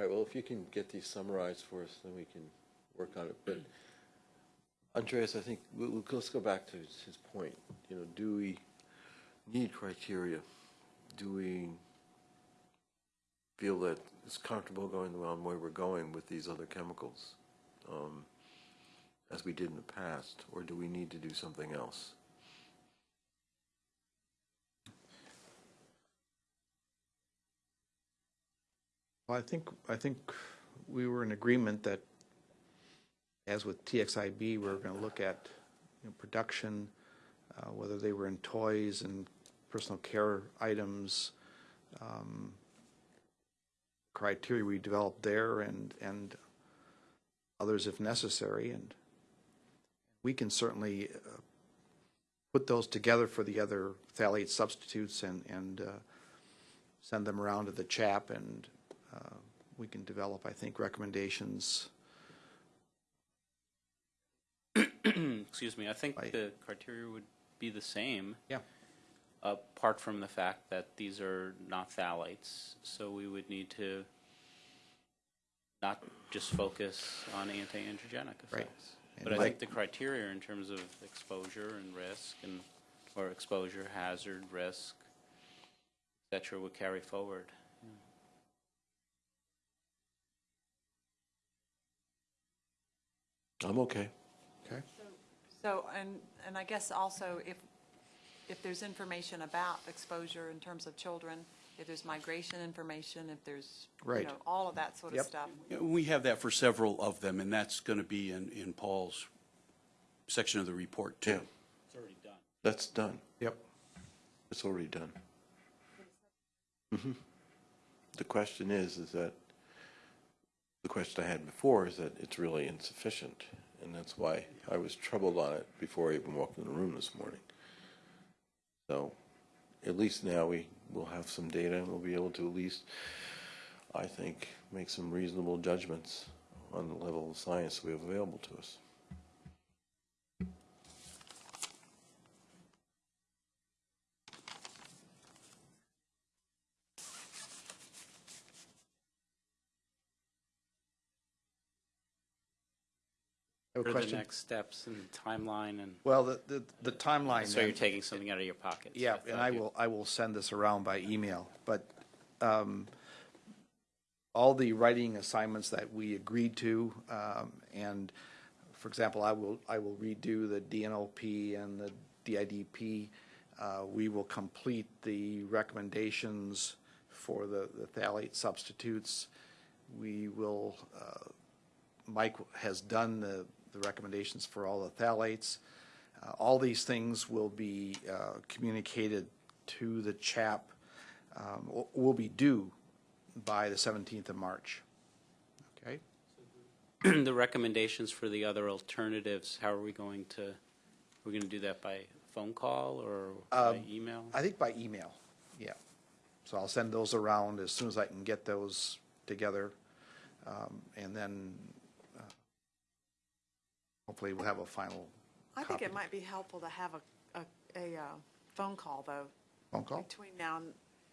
All right, well, if you can get these summarized for us, then we can work on it. But Andreas, I think, we'll, we'll- let's go back to his, point. You know, do we need criteria? Do we feel that it's comfortable going the way we're going with these other chemicals, um, as we did in the past? Or do we need to do something else? I think, I think we were in agreement that, as with TXIB, we were going to look at you know, production, uh, whether they were in toys and personal care items, um, criteria we developed there and, and others if necessary. And we can certainly uh, put those together for the other phthalate substitutes and, and uh, send them around to the CHAP and uh, we can develop, I think, recommendations. [CLEARS THROAT] Excuse me, I think I- the criteria would be the same. Yeah. Apart from the fact that these are not phthalates, so we would need to not just focus on anti-androgenic Right. effects. And But I like- think the criteria in terms of exposure and risk and, or exposure, hazard, risk, et cetera, would carry forward. I'm okay. Okay. So, and, and I guess also if, if there's information about exposure in terms of children, if there's migration information, if there's, you Right. know, all of that sort of Yep. stuff. Yeah, We have that for several of them, and that's going to be in, in Paul's section of the report, Yeah, too. It's already done. that's done. Yep. It's already done. Mhm. The question is, is that, the question I had before is that it's really insufficient. And that's why I was troubled on it before I even walked in the room this morning. So at least now we will have some data and we'll be able to at least, I think, make some reasonable judgments on the level of science we have available to us. What are the question? next steps and timeline and, Well, the, the, the timeline. so you're then- taking something out of your pocket? Yeah, and I will, I will send this around by email, but um, all the writing assignments that we agreed to, um, and, for example, I will, I will redo the DNLP and the DIDP. Uh, We will complete the recommendations for the the phthalate substitutes. We will, uh, Mike has done the, the recommendations for all the phthalates. Uh, All these things will be uh, communicated to the CHAP, um, will be due by the 17th of March. Okay? [CLEARS THROAT] The recommendations for the other alternatives, how are we going to, we're going to do that by phone call or by Um, email? I think by email, yeah. So I'll send those around as soon as I can get those together. um, And then hopefully we'll have a final I think it might be helpful to have a, a, a uh, phone call, though, phone call. between now and,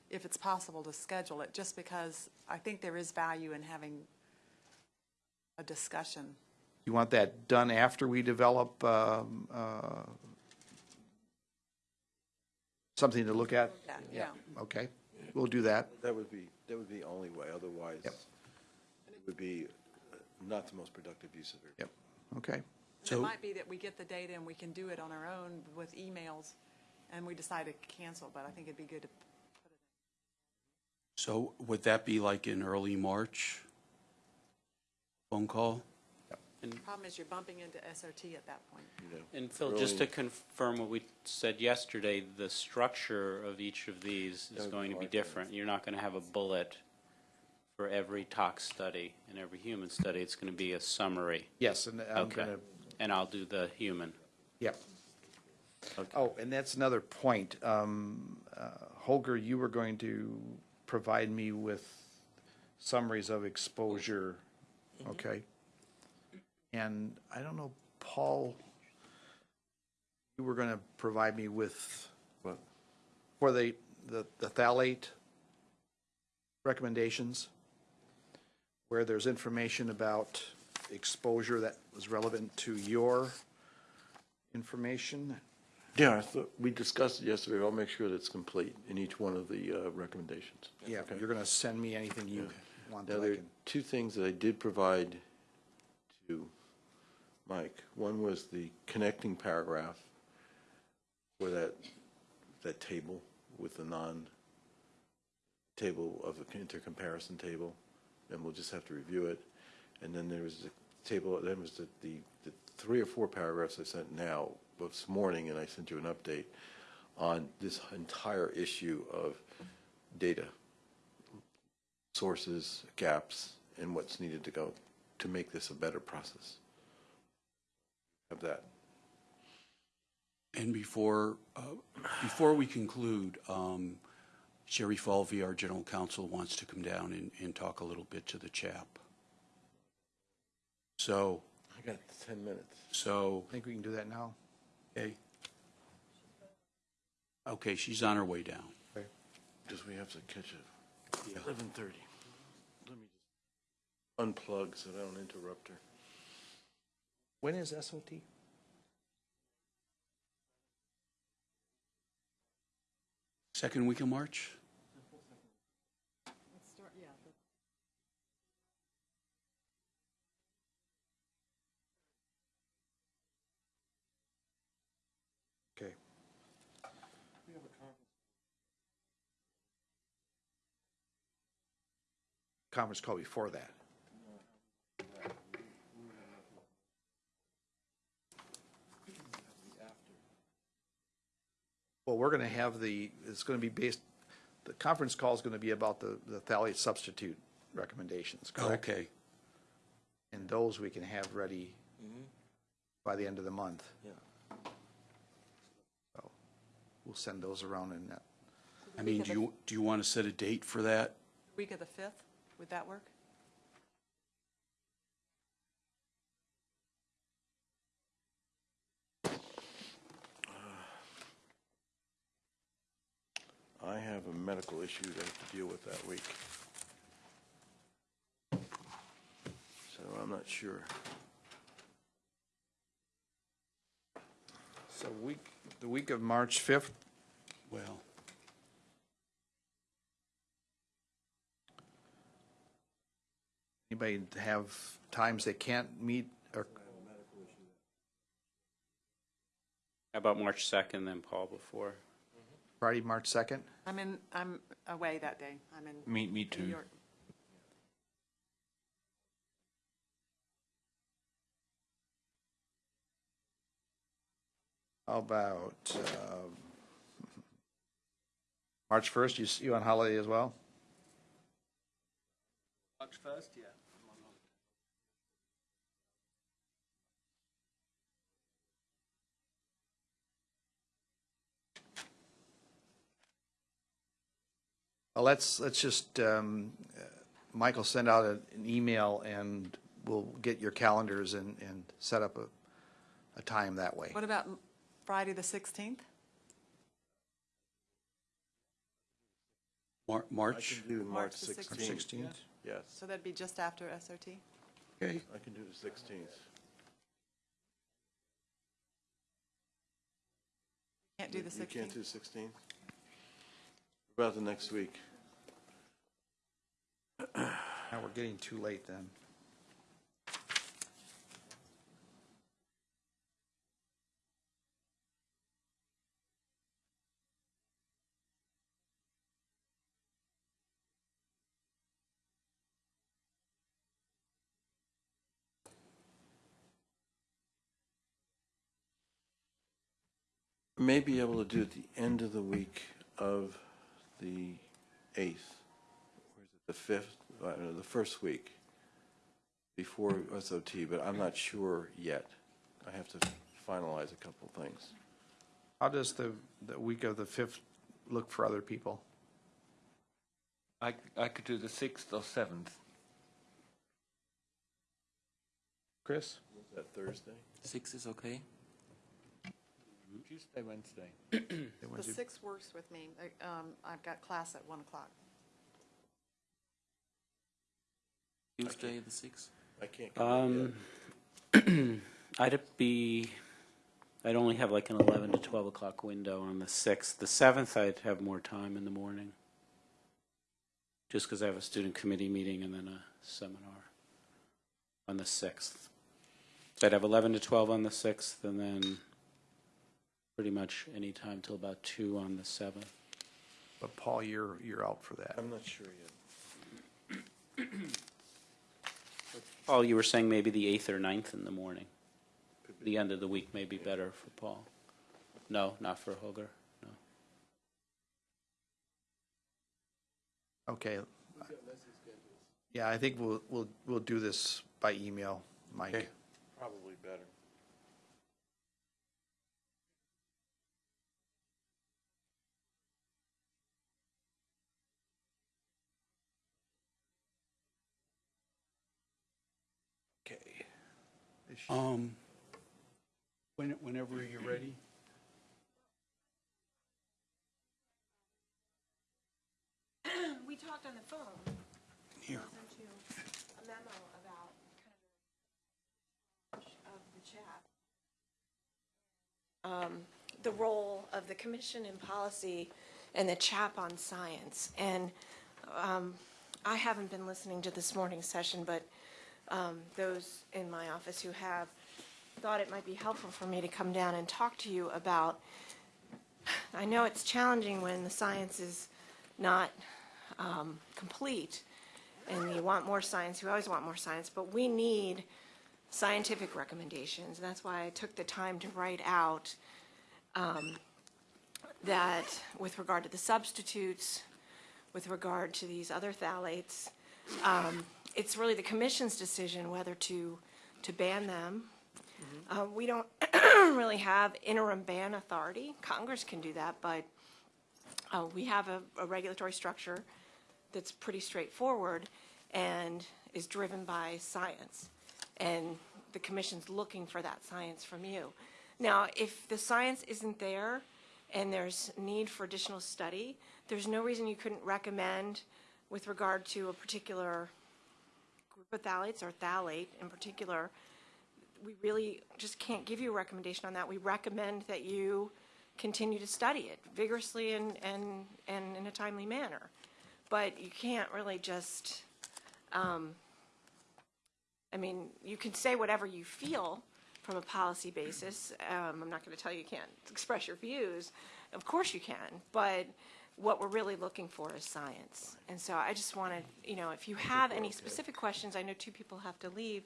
if it's possible to schedule it, just because I think there is value in having a discussion. You want that done after we develop um, uh, something to look at? Yeah, yeah. Okay, we'll do that. That would be, that would be the only way, otherwise Yep. it would be uh, not the most productive use of your. Yep, okay. And It might be that we get the data and we can do it on our own with emails, and we decide to cancel, but I think it'd be good to, put it So would that be like in early March? Phone call? And The problem is you're bumping into SOT at that point. you know, And Phil, just to confirm what we said yesterday, the structure of each of these That is would be going to be hard to- different. You're not going to have a bullet for every tox study and every human study. It's going to be a summary. Yes, and I'm Okay. gonna, And I'll do the human. yep. Oh, and that's another point. Um, uh, Holger, you were going to provide me with summaries of exposure, okay? And I don't know, Paul, you were gonna provide me with, What? for the, the the phthalate recommendations, where there's information about exposure that was relevant to your information. Yeah, I thought, we discussed it yesterday. I'll make sure that it's complete in each one of the uh, recommendations. Yeah, Okay. you're gonna send me anything you want Now, there are two things that I did provide to Mike. One was the connecting paragraph for that, that table with the non, table of the intercomparison table, and we'll just have to review it. And then there was the table, the, the, the three or four paragraphs I sent now, this morning, and I sent you an update on this entire issue of data sources, gaps, and what's needed to go to make this a better process. Have that. And before, uh, before we conclude, um, Cheryl Falvey, our general counsel, wants to come down and, and talk a little bit to the chap. So, I got 10 minutes. so, I think we can do that now. okay. Okay, she's on her way down. Because we have to catch it. 11:30. Let me just unplug so I don't interrupt her. When is SOT? Second week of March? Conference call before that. Well, we're going to have the, it's going to be based, the conference call is going to be about the, the phthalate substitute recommendations, correct? Okay, And those we can have ready by the end of the month. Yeah. So we'll send those around in that. I mean, do you, do you want to set a date for that? Week of the 5th, would that work? Uh, I have a medical issue to have to deal with that week. So I'm not sure. So week, the week of March 5th, Well, anybody have times they can't meet or How about March 2nd, then Paul before? Friday, March 2nd? I'm in, I'm away that day. I'm in Me, me New too. York. How about um, March 1st, you, s- you on holiday as well? March first, yeah. Well, let's, let's just, um, uh, Michael, send out a- an email and we'll get your calendars and, and set up a, a time that way. What about Friday, the 16th? Mar- I March, can do March March the 16th. 16th? Yes, So that'd be just after SOT? okay. I can do the 16th. Can't do the You can't do 16th? 16th? What About the next week? Now, we're getting too late then. May be able to do it the end of the week of the 8th. Or is it the 5th? I don't the first week before SOT, but I'm not sure yet. I have to finalize a couple things. How does the, the week of the 5th look for other people? I, I could do the sixth or seventh. Chris? Is that Thursday? Six is okay. Tuesday, Wednesday. The 6th works with me. I- um, I've got class at 1 o'clock. Tuesday, the sixth. I can't come Um, [CLEARS THROAT] I'd be, I'd only have like an 11 to 12 o'clock window on the 6th. The 7th, I'd have more time in the morning. Just because I have a student committee meeting and then a seminar on the 6th. So I'd have 11 to 12 on the 6th and then pretty much any time till about 2 on the 7th. But Paul, you're, you're out for that. I'm not sure yet. [CLEARS THROAT] Paul, you were saying maybe the 8th or 9th in the morning. The end of the week may be better for Paul. No, not for Holger, no. Okay. Yeah, I think we'll, we'll, we'll do this by email, Mike. Okay. Probably better. Okay. Um, when, whenever you're ready. We talked on the phone. Here. sent you a memo about kind of of the chat. Um, The role of the commission in policy and the chap on science. And um, I haven't been listening to this morning's session, but um, those in my office who have thought it might be helpful for me to come down and talk to you about, I know it's challenging when the science is not um, complete, and you want more science, you always want more science, but we need scientific recommendations. And that's why I took the time to write out um, that with regard to the substitutes, with regard to these other phthalates, um, it's really the commission's decision whether to, to ban them. Uh, We don't [CLEARS THROAT] really have interim ban authority. Congress can do that, but uh, we have a, a regulatory structure that's pretty straightforward and is driven by science. And the commission's looking for that science from you. Now, if the science isn't there and there's need for additional study, there's no reason you couldn't recommend with regard to a particular group of phthalates or phthalate in particular, we really just can't give you a recommendation on that. We recommend that you continue to study it vigorously and, and, and in a timely manner. But you can't really just, um, I mean, you can say whatever you feel from a policy basis. Um, I'm not going to tell you you can't [LAUGHS] express your views. Of course you can, but what we're really looking for is science. And so I just wanted, you know, if you have any specific questions, I know two people have to leave.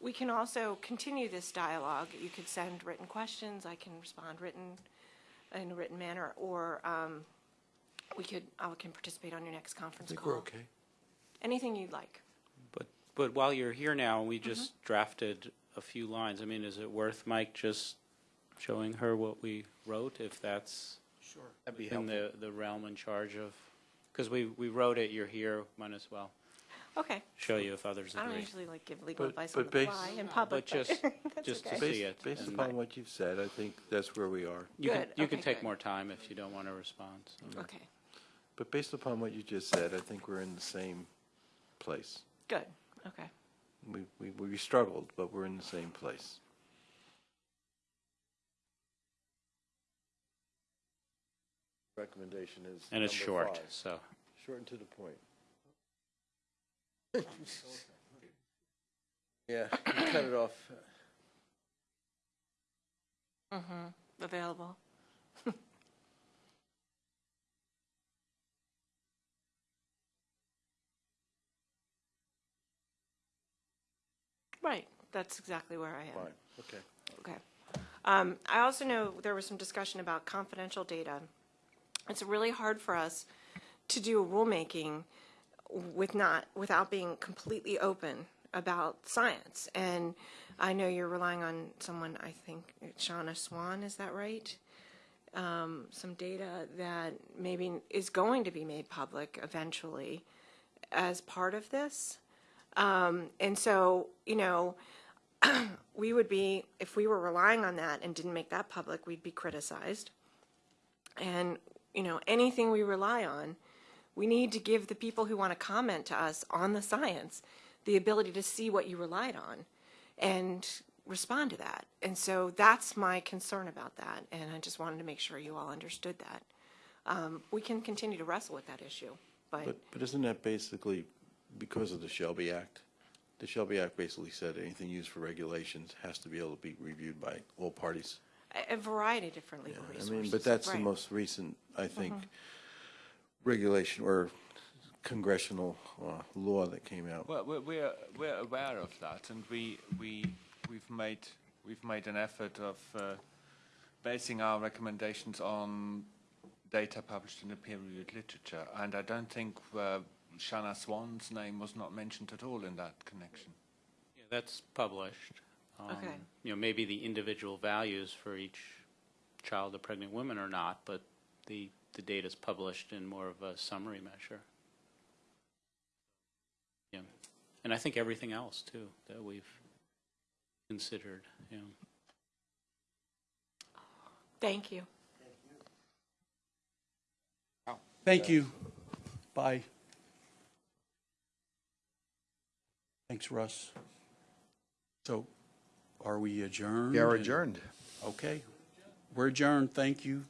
We can also continue this dialogue. You could send written questions. I can respond written, in a written manner, or um, we could, I can participate on your next I conference think call. we're okay. Anything you'd like. But, but while you're here now, we just drafted a few lines. I mean, is it worth Mike just showing her what we wrote, if that's Sure. That'd be in helpful. the, the realm in charge of, because we, we wrote it, you're here, might as well Okay. show you if others I don't agree. usually like give legal But- advice but on the base- fly in public, But just, [LAUGHS] that's just to okay. see Based, it. based and upon what you've said, I think that's where we are. You can, Good, you can okay, take good. more time if you don't want to respond. so. Okay, But based upon what you just said, I think we're in the same place. good, okay. We, we, we struggled, but we're in the same place. Recommendation is. And it's number short, five. so. Short and to the point. [LAUGHS] Yeah, cut it off. Mm-hmm, available. [LAUGHS] Right, that's exactly where I am. Fine, okay. Okay. Um, I also know there was some discussion about confidential data. It's really hard for us to do a rulemaking with not, without being completely open about science. And I know you're relying on someone, I think, Shanna Swan, is that right? Um, some data that maybe is going to be made public eventually as part of this. Um, and so, you know, [CLEARS THROAT] we would be, if we were relying on that and didn't make that public, we'd be criticized. And, you know, anything we rely on, we need to give the people who want to comment to us on the science the ability to see what you relied on and respond to that. And so that's my concern about that. And I just wanted to make sure you all understood that. Um, we can continue to wrestle with that issue, but, But, but isn't that basically because of the Shelby Act? The Shelby Act basically said anything used for regulations has to be able to be reviewed by all parties. A, a variety of different Yeah, legal I resources. mean, but that's the right. most recent, I think, regulation or congressional uh, law that came out. Well, we're, we're, we're aware of that, and we, we, we've made, we've made an effort of uh, basing our recommendations on data published in the peer-reviewed literature, and I don't think uh, Shanna Swan's name was not mentioned at all in that connection. Yeah, That's published. Um, Okay. You know, maybe the individual values for each child or pregnant woman or not, but the, the data's published in more of a summary measure. Yeah. And I think everything else, too, that we've considered, yeah. Thank you. Thank you. Bye. Thanks, Russ. So are we adjourned? We are adjourned. Okay. We're adjourned. Thank you.